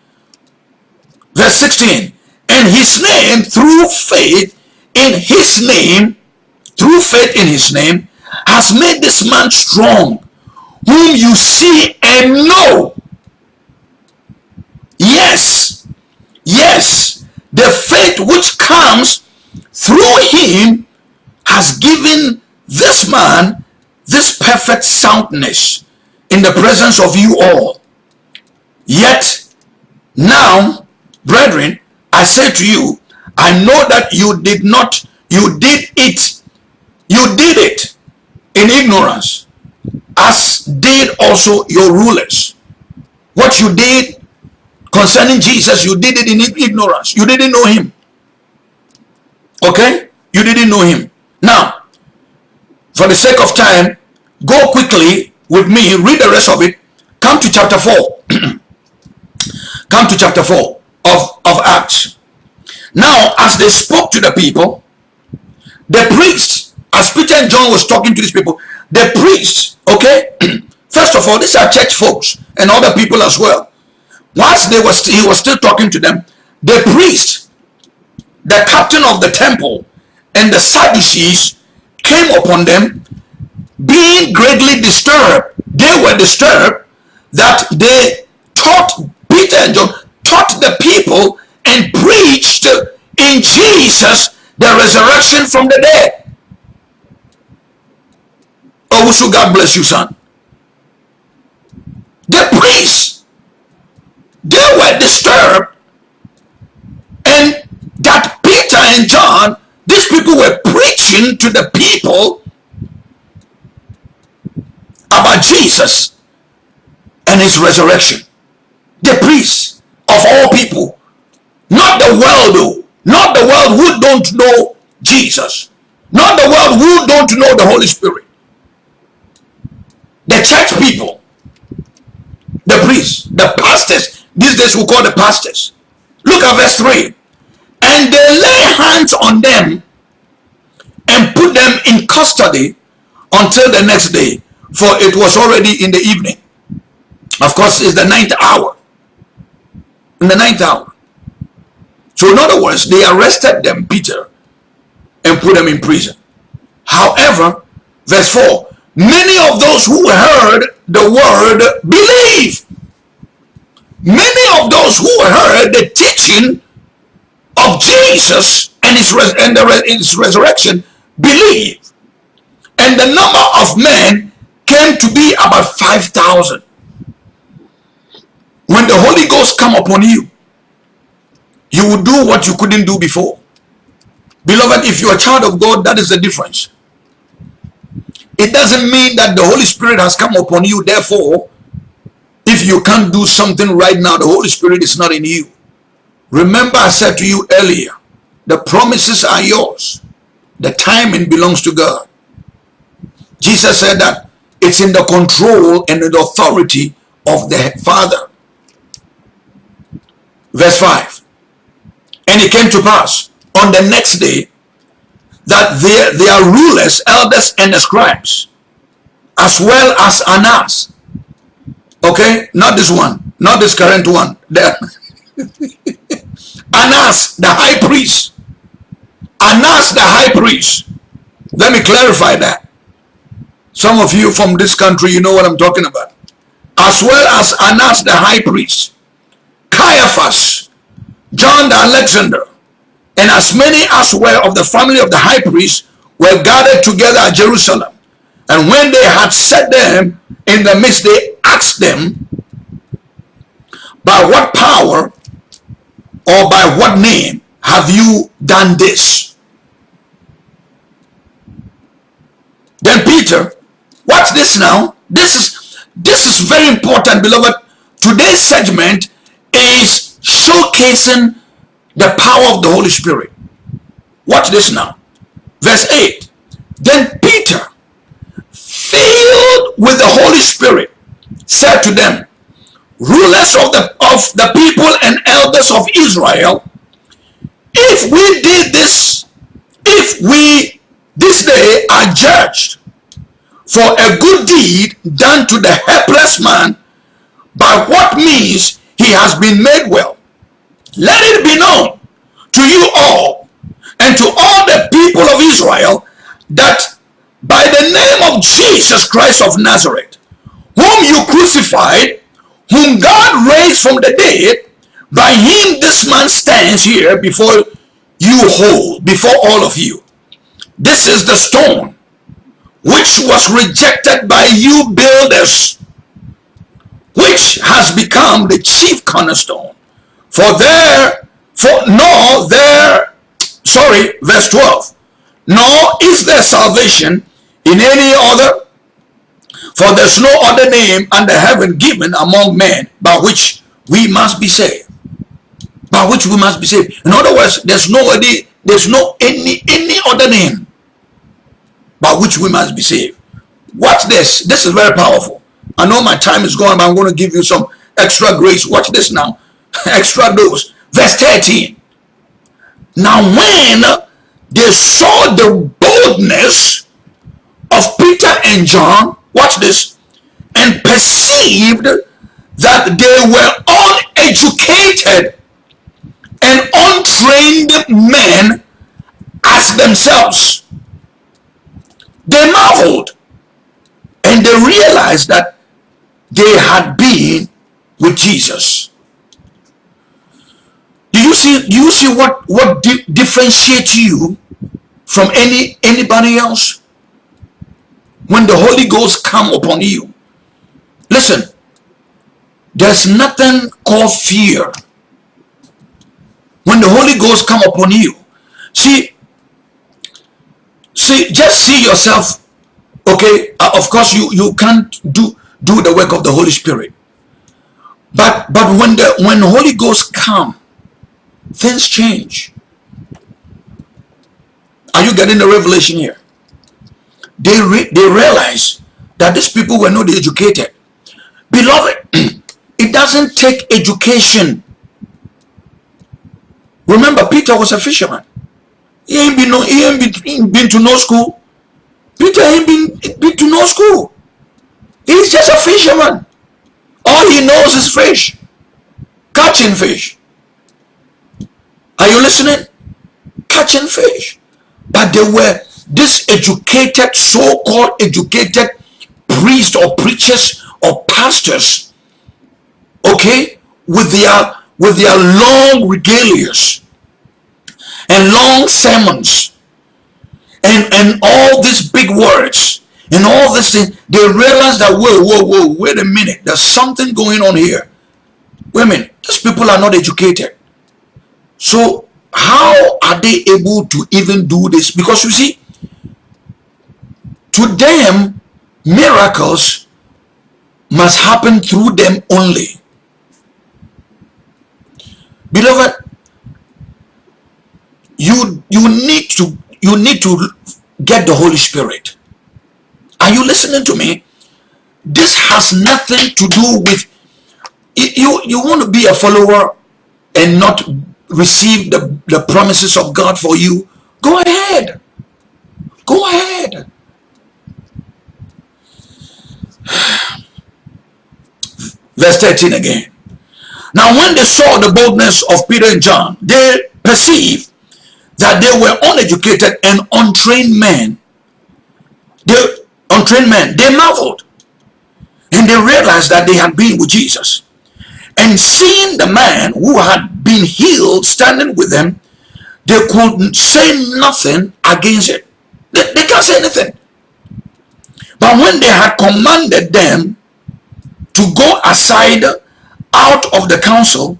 Verse 16, and his name, through faith in his name, through faith in his name, has made this man strong, whom you see and know. Yes, yes, the faith which comes through him has given this man this perfect soundness in the presence of you all. Yet, now, brethren, I say to you, I know that you did not, you did it, you did it in ignorance, as did also your rulers. What you did concerning Jesus, you did it in ignorance. You didn't know him. Okay? You didn't know him. Now, for the sake of time, go quickly with me, read the rest of it. Come to chapter 4. [CLEARS THROAT] Come to chapter 4 of, of Acts. Now, as they spoke to the people, the priests, as Peter and John was talking to these people, the priests, okay, [CLEARS THROAT] first of all, these are church folks and other people as well. Whilst they was he was still talking to them, the priest, the captain of the temple, and the Sadducees came upon them, being greatly disturbed. They were disturbed that they taught Peter and John taught the people and preached in Jesus the resurrection from the dead. Oh, so God bless you, son. The priests, they were disturbed. And that Peter and John, these people were preaching to the people about Jesus and his resurrection. The priests of all people, not the world though, not the world who don't know Jesus, not the world who don't know the Holy Spirit. The church people, the priests, the pastors, these days we call the pastors. Look at verse 3. And they lay hands on them and put them in custody until the next day, for it was already in the evening. Of course, it's the ninth hour. In the ninth hour. So in other words, they arrested them, Peter, and put them in prison. However, verse 4, many of those who heard the word believe. Many of those who heard the teaching of Jesus and his, and the, his resurrection believe. And the number of men came to be about 5,000. When the Holy Ghost come upon you, you will do what you couldn't do before. Beloved, if you're a child of God, that is the difference. It doesn't mean that the Holy Spirit has come upon you. Therefore, if you can't do something right now, the Holy Spirit is not in you. Remember I said to you earlier, the promises are yours. The timing belongs to God. Jesus said that it's in the control and the authority of the Father. Verse 5. And it came to pass on the next day that their, their rulers, elders, and the scribes, as well as Annas, okay, not this one, not this current one, There. Annas, the high priest, Annas, the high priest. Let me clarify that. Some of you from this country, you know what I'm talking about. As well as Annas, the high priest, Caiaphas, John the Alexander, and as many as were of the family of the high priest were gathered together at Jerusalem. And when they had set them in the midst, they asked them, by what power or by what name have you done this? Then Peter, watch this now. This is this is very important, beloved. Today's segment is showcasing the power of the Holy Spirit. Watch this now. Verse 8. Then Peter, filled with the Holy Spirit, said to them, rulers of the, of the people and elders of Israel, if we did this, if we this day are judged for a good deed done to the helpless man, by what means he has been made well, let it be known to you all and to all the people of Israel that by the name of Jesus Christ of Nazareth, whom you crucified, whom God raised from the dead, by him this man stands here before you whole, before all of you. This is the stone which was rejected by you builders, which has become the chief cornerstone. For there, for nor there, sorry, verse 12, nor is there salvation in any other, for there's no other name under heaven given among men by which we must be saved. By which we must be saved. In other words, there's no there's no any any other name by which we must be saved. Watch this. This is very powerful. I know my time is gone, but I'm going to give you some extra grace. Watch this now. [LAUGHS] extra dose. Verse 13. Now when they saw the boldness of Peter and John, watch this, and perceived that they were uneducated and untrained men as themselves they marveled and they realized that they had been with Jesus. Do you see? Do you see what what di differentiates you from any anybody else? When the Holy Ghost come upon you, listen. There's nothing called fear. When the Holy Ghost come upon you, see see just see yourself okay uh, of course you you can't do do the work of the holy spirit but but when the when holy ghost come things change are you getting the revelation here they re they realize that these people were not educated beloved [CLEARS THROAT] it doesn't take education remember peter was a fisherman he ain't been no, he ain't been, been to no school. Peter ain't been, been to no school. He's just a fisherman. All he knows is fish. Catching fish. Are you listening? Catching fish. But they were this educated, so-called educated priests or preachers or pastors, okay, with their with their long regalias and long sermons and and all these big words and all this thing they realize that whoa whoa whoa wait a minute there's something going on here. Women these people are not educated. So how are they able to even do this? Because you see to them miracles must happen through them only beloved you you need to you need to get the Holy Spirit. Are you listening to me? This has nothing to do with you. You want to be a follower and not receive the, the promises of God for you. Go ahead. Go ahead. Verse 13 again. Now when they saw the boldness of Peter and John, they perceived that they were uneducated and untrained men. They untrained men, they marveled. And they realized that they had been with Jesus. And seeing the man who had been healed standing with them, they couldn't say nothing against it. They, they can't say anything. But when they had commanded them to go aside out of the council,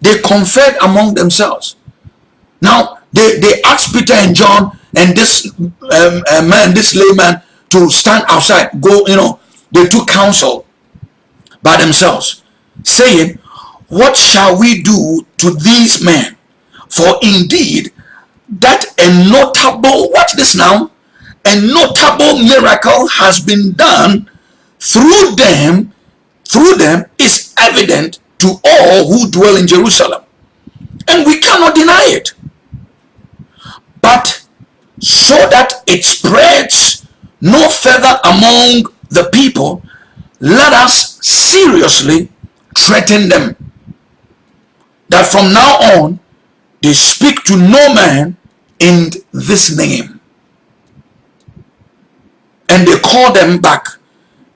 they conferred among themselves. Now, they, they asked Peter and John and this um, uh, man, this layman, to stand outside. Go, you know, they took counsel by themselves, saying, What shall we do to these men? For indeed, that a notable, watch this now, a notable miracle has been done through them, through them is evident to all who dwell in Jerusalem. And we cannot deny it but so that it spreads no further among the people, let us seriously threaten them that from now on they speak to no man in this name. And they called them back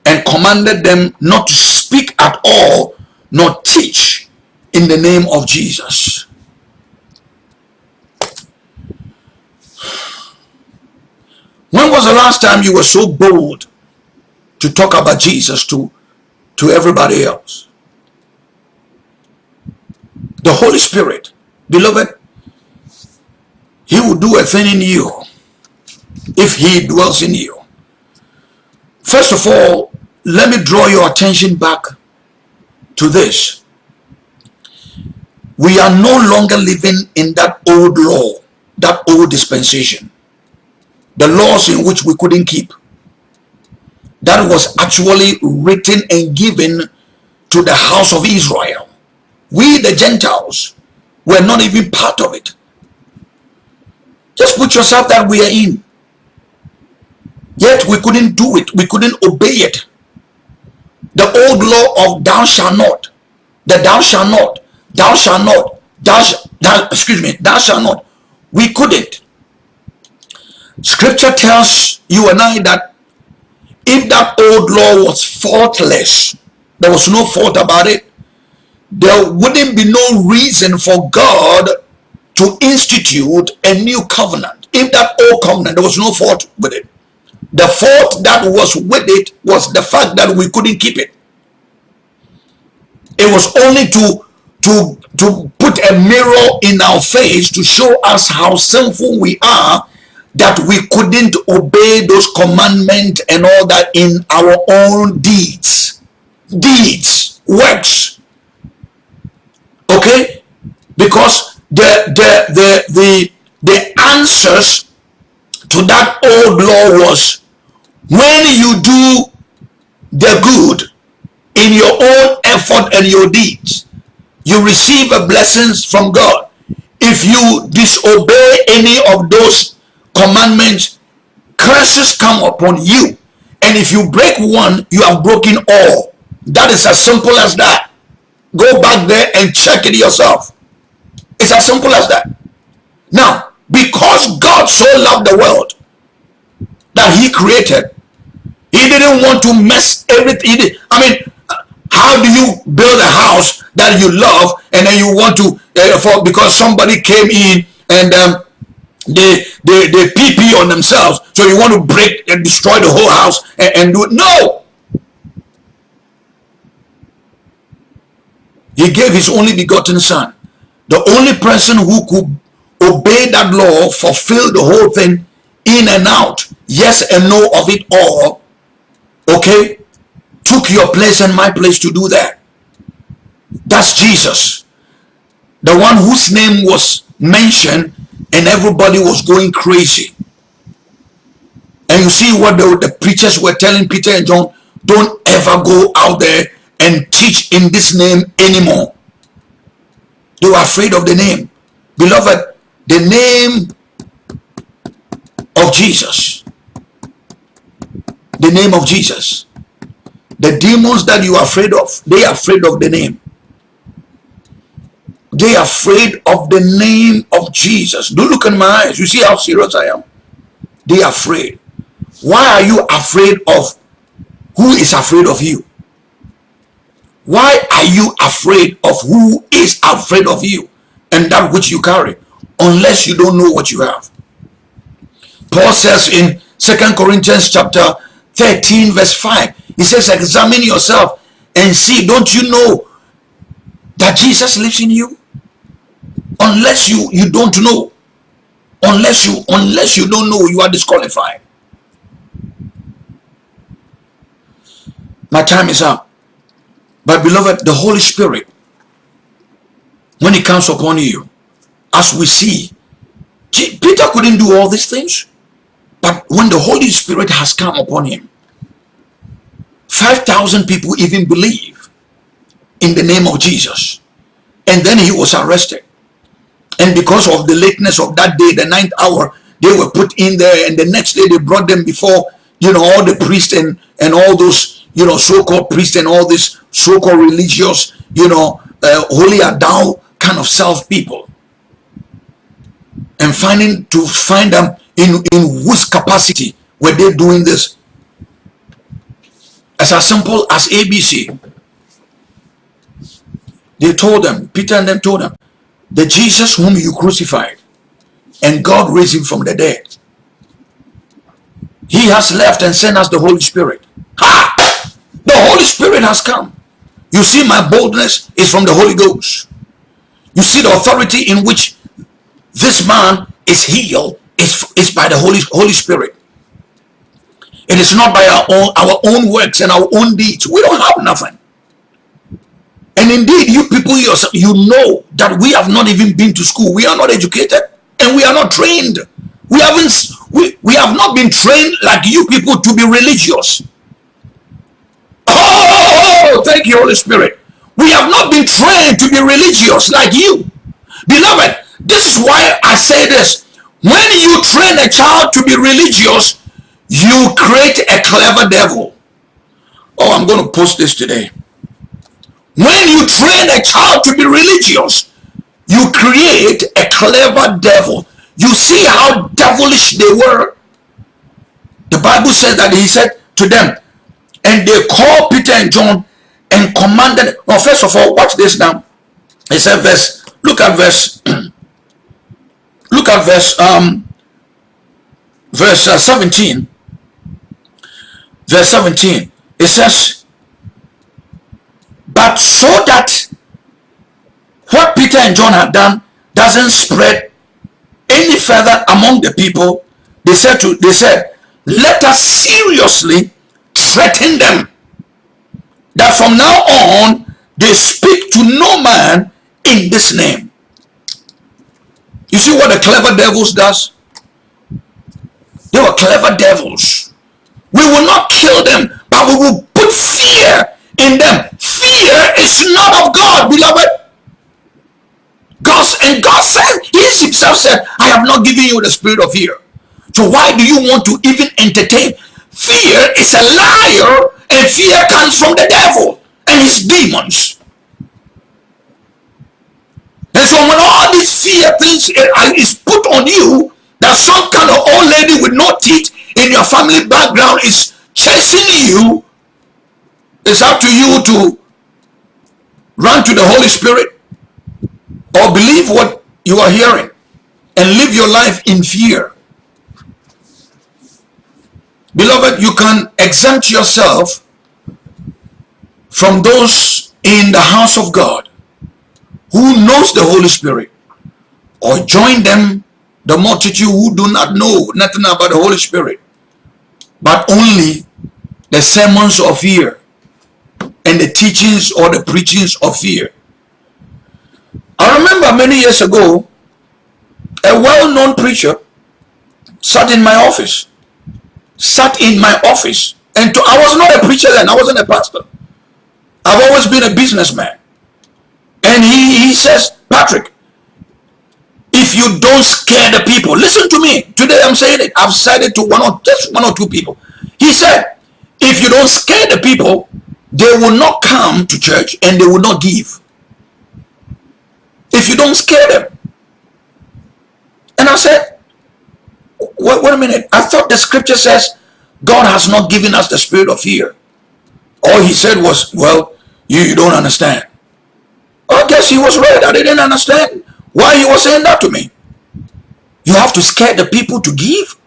and commanded them not to speak at all nor teach in the name of Jesus. When was the last time you were so bold to talk about Jesus to, to everybody else? The Holy Spirit, beloved, He will do a thing in you if He dwells in you. First of all, let me draw your attention back to this. We are no longer living in that old law, that old dispensation the laws in which we couldn't keep. That was actually written and given to the house of Israel. We, the Gentiles, were not even part of it. Just put yourself that we are in. Yet we couldn't do it. We couldn't obey it. The old law of thou shalt not, the thou shalt not, thou shalt not, thou, thou excuse me, thou shalt not. We couldn't. Scripture tells you and I that if that old law was faultless, there was no fault about it, there wouldn't be no reason for God to institute a new covenant. If that old covenant, there was no fault with it. The fault that was with it was the fact that we couldn't keep it. It was only to to to put a mirror in our face to show us how sinful we are that we couldn't obey those commandments and all that in our own deeds. Deeds works. Okay? Because the the the the, the answers to that old law was when you do the good in your own effort and your deeds you receive a blessings from god if you disobey any of those commandments, curses come upon you. And if you break one, you have broken all. That is as simple as that. Go back there and check it yourself. It's as simple as that. Now, because God so loved the world that he created, he didn't want to mess everything. I mean, how do you build a house that you love and then you want to, uh, for because somebody came in and um, they they they pp on themselves so you want to break and destroy the whole house and, and do it? No! He gave his only begotten son. The only person who could obey that law fulfill the whole thing in and out yes and no of it all okay took your place and my place to do that that's jesus the one whose name was mentioned and everybody was going crazy. And you see what the, the preachers were telling Peter and John, don't ever go out there and teach in this name anymore. They were afraid of the name. Beloved, the name of Jesus. The name of Jesus. The demons that you are afraid of, they are afraid of the name. They are afraid of the name of Jesus. Don't look in my eyes. You see how serious I am? They are afraid. Why are you afraid of who is afraid of you? Why are you afraid of who is afraid of you and that which you carry? Unless you don't know what you have. Paul says in Second Corinthians chapter 13 verse 5, he says, examine yourself and see, don't you know that Jesus lives in you? unless you you don't know. Unless you unless you don't know you are disqualified. My time is up. But beloved the holy spirit when it comes upon you as we see peter couldn't do all these things. But when the holy spirit has come upon him 5000 people even believe in the name of jesus and then he was arrested and because of the lateness of that day, the ninth hour, they were put in there. And the next day they brought them before, you know, all the priests and, and all those, you know, so-called priests and all these so-called religious, you know, uh, holier thou kind of self people. And finding to find them in, in whose capacity were they doing this. As as simple as ABC. They told them, Peter and them told them, the Jesus whom you crucified and God raised him from the dead. He has left and sent us the Holy Spirit. Ha! The Holy Spirit has come. You see, my boldness is from the Holy Ghost. You see, the authority in which this man is healed is, is by the Holy, Holy Spirit. It is not by our own, our own works and our own deeds. We don't have nothing. And indeed, you people yourself, you know that we have not even been to school. We are not educated and we are not trained. We haven't we, we have not been trained like you people to be religious. Oh, thank you, Holy Spirit. We have not been trained to be religious like you. Beloved, this is why I say this. When you train a child to be religious, you create a clever devil. Oh, I'm going to post this today. When you train a child to be religious, you create a clever devil. You see how devilish they were. The Bible says that he said to them, and they called Peter and John and commanded. Well, first of all, watch this now. He said, verse, look at verse, [CLEARS THROAT] look at verse, um, verse uh, 17. Verse 17. It says, but so that what Peter and John had done doesn't spread any further among the people, they said to they said, let us seriously threaten them that from now on they speak to no man in this name. You see what the clever devils does? They were clever devils. We will not kill them, but we will put fear in them. Fear is not of God, beloved. God and God said, He Himself said, I have not given you the spirit of fear. So why do you want to even entertain? Fear is a liar, and fear comes from the devil and his demons. And so when all these fear things is put on you, that some kind of old lady with no teeth in your family background is chasing you, it's up to you to run to the Holy Spirit or believe what you are hearing and live your life in fear. Beloved, you can exempt yourself from those in the house of God who knows the Holy Spirit or join them the multitude who do not know nothing about the Holy Spirit but only the sermons of fear and the teachings or the preachings of fear. I remember many years ago, a well-known preacher sat in my office. Sat in my office. And to, I was not a preacher then. I wasn't a pastor. I've always been a businessman. And he, he says, Patrick, if you don't scare the people, listen to me. Today I'm saying it. I've said it to one or just one or two people. He said, if you don't scare the people, they will not come to church and they will not give. If you don't scare them. And I said, wait, wait a minute. I thought the scripture says God has not given us the spirit of fear. All he said was, well, you, you don't understand. I guess he was right. I didn't understand why you were saying that to me. You have to scare the people to give?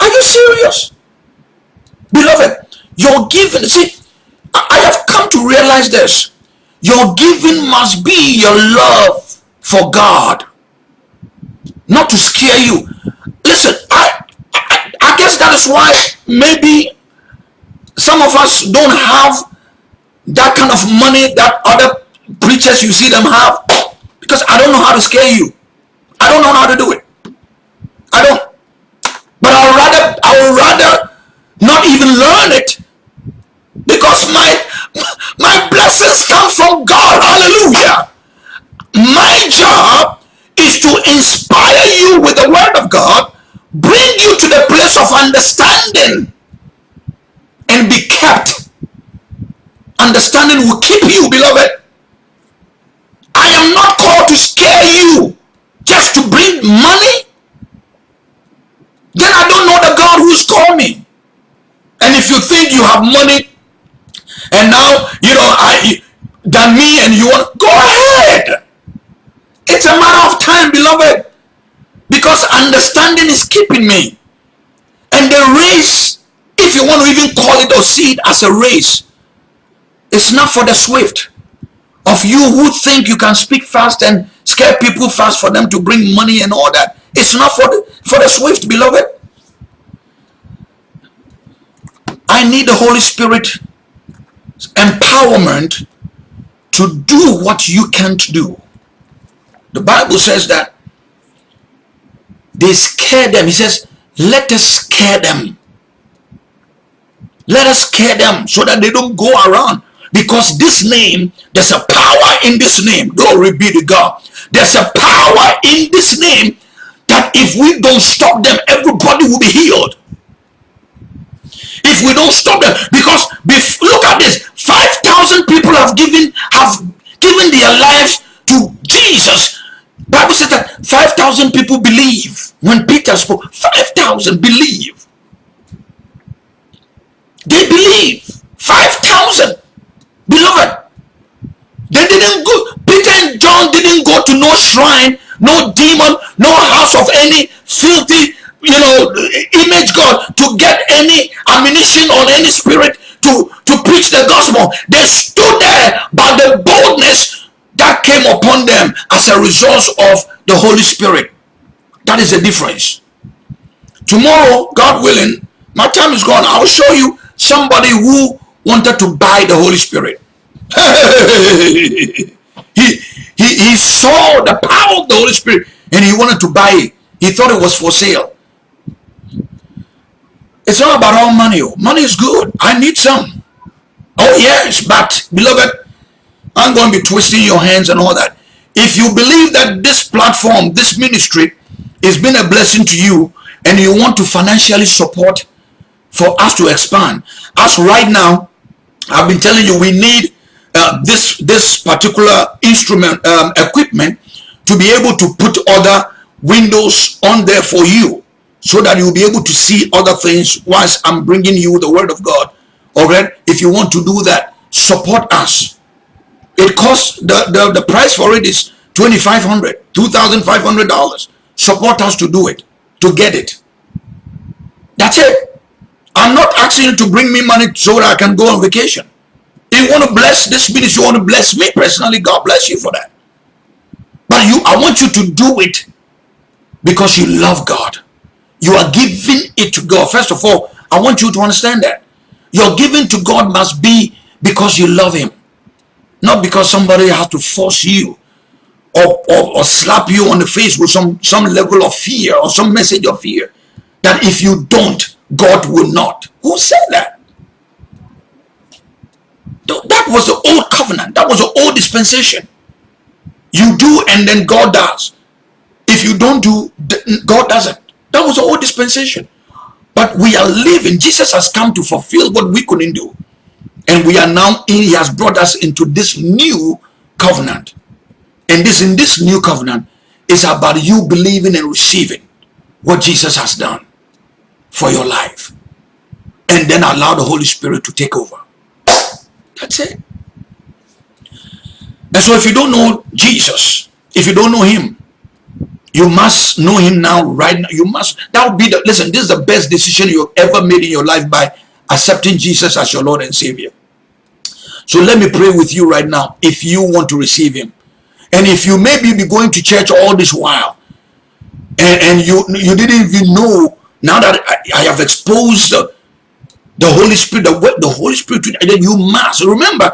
Are you serious? Beloved, your giving, see, I have come to realize this. Your giving must be your love for God. Not to scare you. Listen, I, I, I guess that is why maybe some of us don't have that kind of money that other preachers you see them have. Because I don't know how to scare you. I don't know how to do it. I don't. But I would rather, I would rather not even learn it because my my blessings come from God. Hallelujah. My job is to inspire you with the word of God, bring you to the place of understanding and be kept. Understanding will keep you, beloved. I am not to scare you just to bring money. Then I don't know the God who's me. And if you think think you have money and now, you know, I than me and you want, go ahead. It's a matter of time, beloved. Because understanding is keeping me. And the race, if you want to even call it or see it as a race, it's not for the swift. Of you who think you can speak fast and scare people fast for them to bring money and all that. It's not for the, for the swift, beloved. I need the Holy Spirit empowerment to do what you can't do. The Bible says that they scare them. He says, let us scare them. Let us scare them so that they don't go around. Because this name, there's a power in this name. Glory be to God. There's a power in this name that if we don't stop them, everybody will be healed. If we don't stop them because look at this. 5000 people have given have given their lives to jesus. Bible says that 5000 people believe. When peter spoke 5000 believe. They believe. 5000 beloved they didn't go peter and john didn't go to no shrine no demon no house of any filthy you know, image God to get any ammunition or any spirit to, to preach the gospel. They stood there by the boldness that came upon them as a result of the Holy Spirit. That is the difference. Tomorrow, God willing, my time is gone. I'll show you somebody who wanted to buy the Holy Spirit. [LAUGHS] he, he, he saw the power of the Holy Spirit and he wanted to buy it. He thought it was for sale. It's not about all money. Money is good. I need some. Oh yes, but beloved, I'm going to be twisting your hands and all that. If you believe that this platform, this ministry has been a blessing to you and you want to financially support for us to expand, as right now, I've been telling you we need uh, this, this particular instrument, um, equipment to be able to put other windows on there for you so that you'll be able to see other things whilst I'm bringing you the word of God. Alright, if you want to do that, support us. It costs the, the, the price for it is $2,500, $2,500. Support us to do it, to get it. That's it. I'm not asking you to bring me money so that I can go on vacation. You want to bless this ministry, you want to bless me personally, God bless you for that. But you, I want you to do it because you love God. You are giving it to God. First of all, I want you to understand that. Your giving to God must be because you love him. Not because somebody has to force you or, or, or slap you on the face with some, some level of fear or some message of fear. That if you don't, God will not. Who said that? That was the old covenant. That was the old dispensation. You do and then God does. If you don't do, God doesn't. That was the old dispensation. But we are living. Jesus has come to fulfill what we couldn't do. And we are now in, he has brought us into this new covenant. And this in this new covenant is about you believing and receiving what Jesus has done for your life. And then allow the Holy Spirit to take over. That's it. And so if you don't know Jesus, if you don't know him, you must know him now, right now. You must, that would be the, listen, this is the best decision you've ever made in your life by accepting Jesus as your Lord and Savior. So let me pray with you right now if you want to receive him. And if you maybe be going to church all this while and, and you you didn't even know now that I, I have exposed the Holy Spirit, the, the Holy Spirit, then you must remember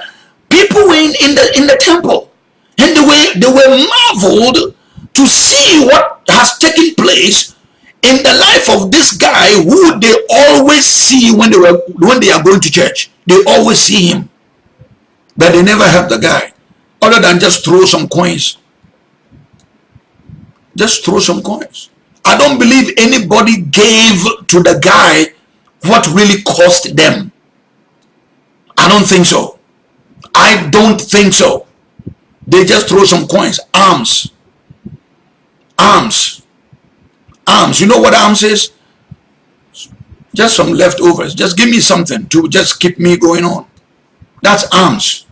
people were in, in the in the temple and they were they were marveled to see what has taken place in the life of this guy who they always see when they were when they are going to church. They always see him. But they never help the guy. Other than just throw some coins. Just throw some coins. I don't believe anybody gave to the guy what really cost them i don't think so i don't think so they just throw some coins alms alms, alms. You know what alms is? Just some leftovers. Just give me something to just keep me going on. That's alms.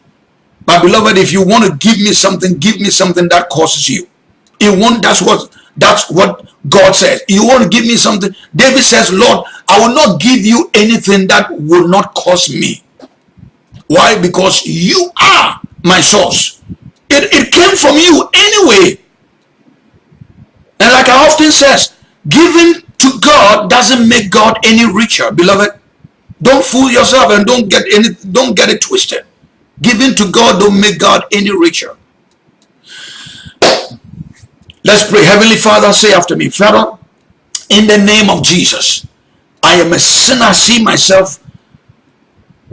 But beloved, if you want to give me something, give me something that causes you. It won't, that's what that's what God says. You want to give me something? David says, Lord, I will not give you anything that will not cost me. Why? Because you are my source. It, it came from you anyway. And like I often says, giving to God doesn't make God any richer, beloved. Don't fool yourself and don't get any don't get it twisted. Giving to God don't make God any richer. Let's pray. Heavenly Father, say after me, Father, in the name of Jesus, I am a sinner. I see myself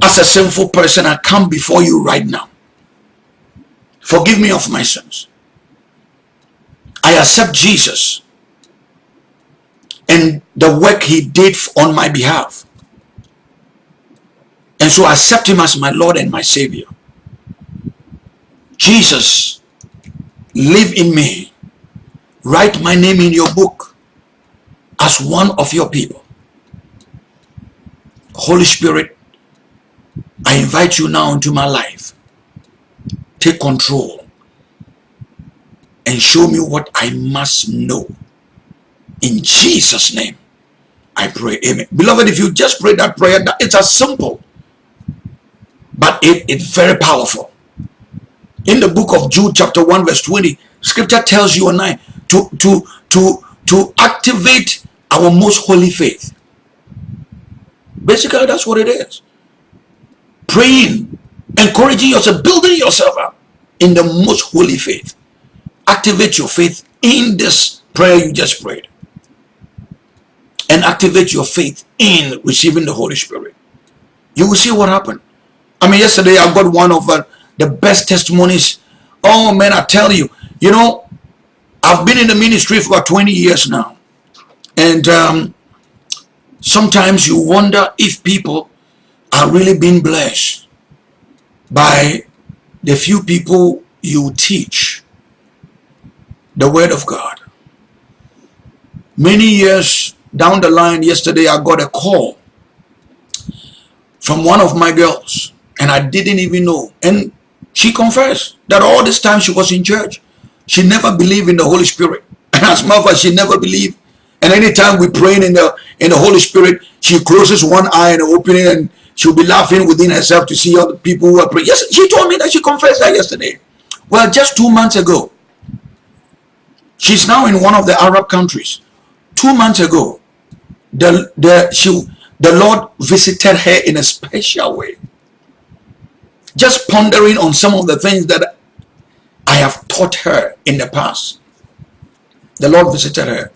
as a sinful person. I come before you right now. Forgive me of my sins. I accept Jesus and the work he did on my behalf. And so I accept him as my Lord and my Savior. Jesus, live in me. Write my name in your book as one of your people. Holy Spirit, I invite you now into my life. Take control and show me what I must know. In Jesus' name, I pray. Amen. Beloved, if you just pray that prayer, that it's as simple, but it, it's very powerful. In the book of Jude, chapter 1, verse 20, scripture tells you and I to, to, to, to activate our most holy faith. Basically, that's what it is. Praying, encouraging yourself, building yourself up in the most holy faith. Activate your faith in this prayer you just prayed. And activate your faith in receiving the Holy Spirit. You will see what happened. I mean, yesterday I got one of uh, the best testimonies. Oh man, I tell you, you know, I've been in the ministry for about 20 years now. And um, sometimes you wonder if people are really being blessed by the few people you teach the word of God. Many years down the line yesterday, I got a call from one of my girls and I didn't even know. And she confessed that all this time she was in church, she never believed in the Holy Spirit. [CLEARS THROAT] As as she never believed, and anytime we pray in the in the Holy Spirit, she closes one eye and open it, and she'll be laughing within herself to see other people who are praying. Yes, she told me that she confessed that yesterday. Well, just two months ago, she's now in one of the Arab countries. Two months ago, the the she the Lord visited her in a special way. Just pondering on some of the things that I have taught her in the past. The Lord visited her.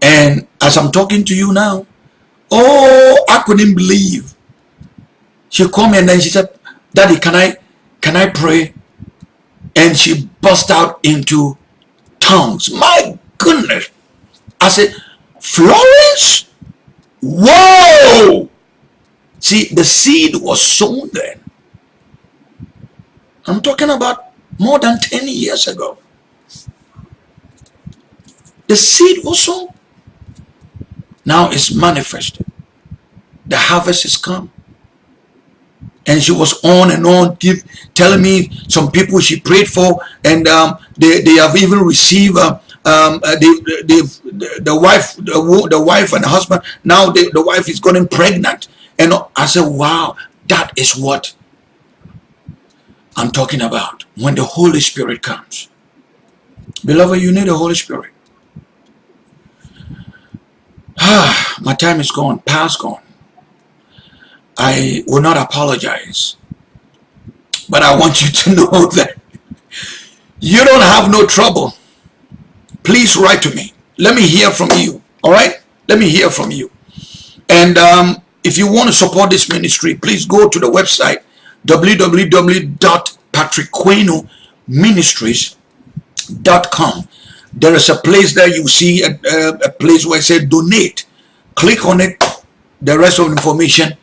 And as I'm talking to you now, oh, I couldn't believe. She called me and then she said, Daddy, can I, can I pray? And she burst out into tongues. My goodness. I said, Florence? Whoa! See, the seed was sown then. I'm talking about more than 10 years ago. The seed was sown. Now it's manifested. The harvest is come. And she was on and on, give, telling me some people she prayed for, and um, they, they have even received uh, um, uh, the, the, the wife, the, the wife and the husband. Now the, the wife is getting pregnant, and I said, "Wow, that is what I'm talking about when the Holy Spirit comes." Beloved, you need the Holy Spirit. Ah, my time is gone, past gone. I will not apologize. But I want you to [LAUGHS] know that you don't have no trouble. Please write to me. Let me hear from you. All right? Let me hear from you. And um, if you want to support this ministry, please go to the website www.patrickquenoministries.com there is a place there you see a, a, a place where it says donate. Click on it. The rest of the information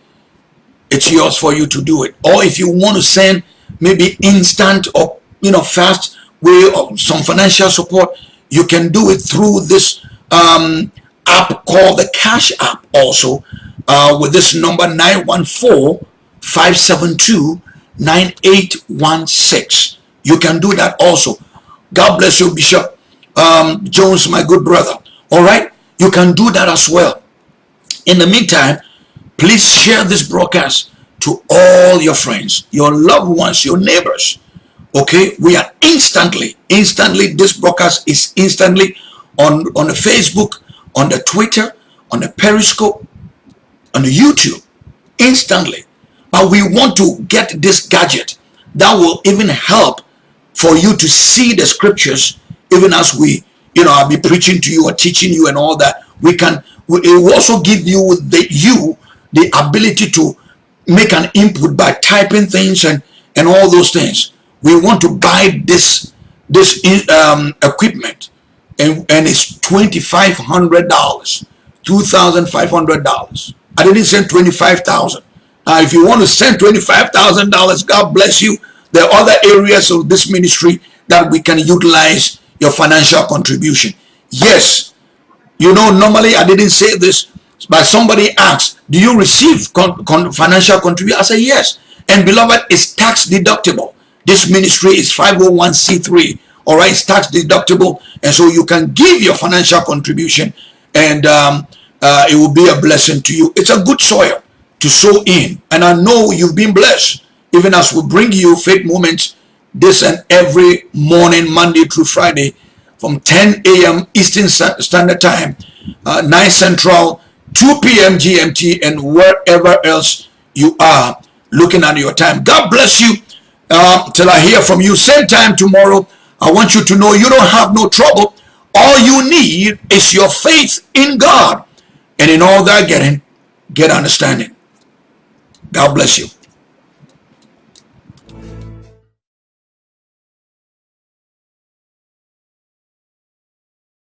it's yours for you to do it. Or if you want to send maybe instant or you know fast way of some financial support you can do it through this um, app called the Cash App also uh, with this number 914-572-9816. You can do that also. God bless you, Bishop um, Jones, my good brother. All right? You can do that as well. In the meantime, please share this broadcast to all your friends, your loved ones, your neighbors. Okay? We are instantly, instantly, this broadcast is instantly on, on the Facebook, on the Twitter, on the Periscope, on the YouTube, instantly. But we want to get this gadget that will even help for you to see the scriptures even as we you know i'll be preaching to you or teaching you and all that. We can it will also give you the you the ability to make an input by typing things and and all those things. We want to buy this this um, equipment. And and it's twenty five hundred dollars two thousand five hundred dollars. I didn't say twenty five thousand uh, if you want to send twenty five thousand dollars god bless you there are other areas of this ministry that we can utilize your financial contribution. Yes, you know, normally I didn't say this, but somebody asked, do you receive con con financial contribution? I say yes. And beloved, it's tax deductible. This ministry is 501c3. All right, it's tax deductible. And so you can give your financial contribution and um, uh, it will be a blessing to you. It's a good soil to sow in. And I know you've been blessed even as we bring you faith moments this and every morning, Monday through Friday, from 10 a.m. Eastern Standard Time, uh, 9 Central, 2 p.m. GMT, and wherever else you are looking at your time. God bless you uh, till I hear from you. Same time tomorrow. I want you to know you don't have no trouble. All you need is your faith in God. And in all that getting, get understanding. God bless you.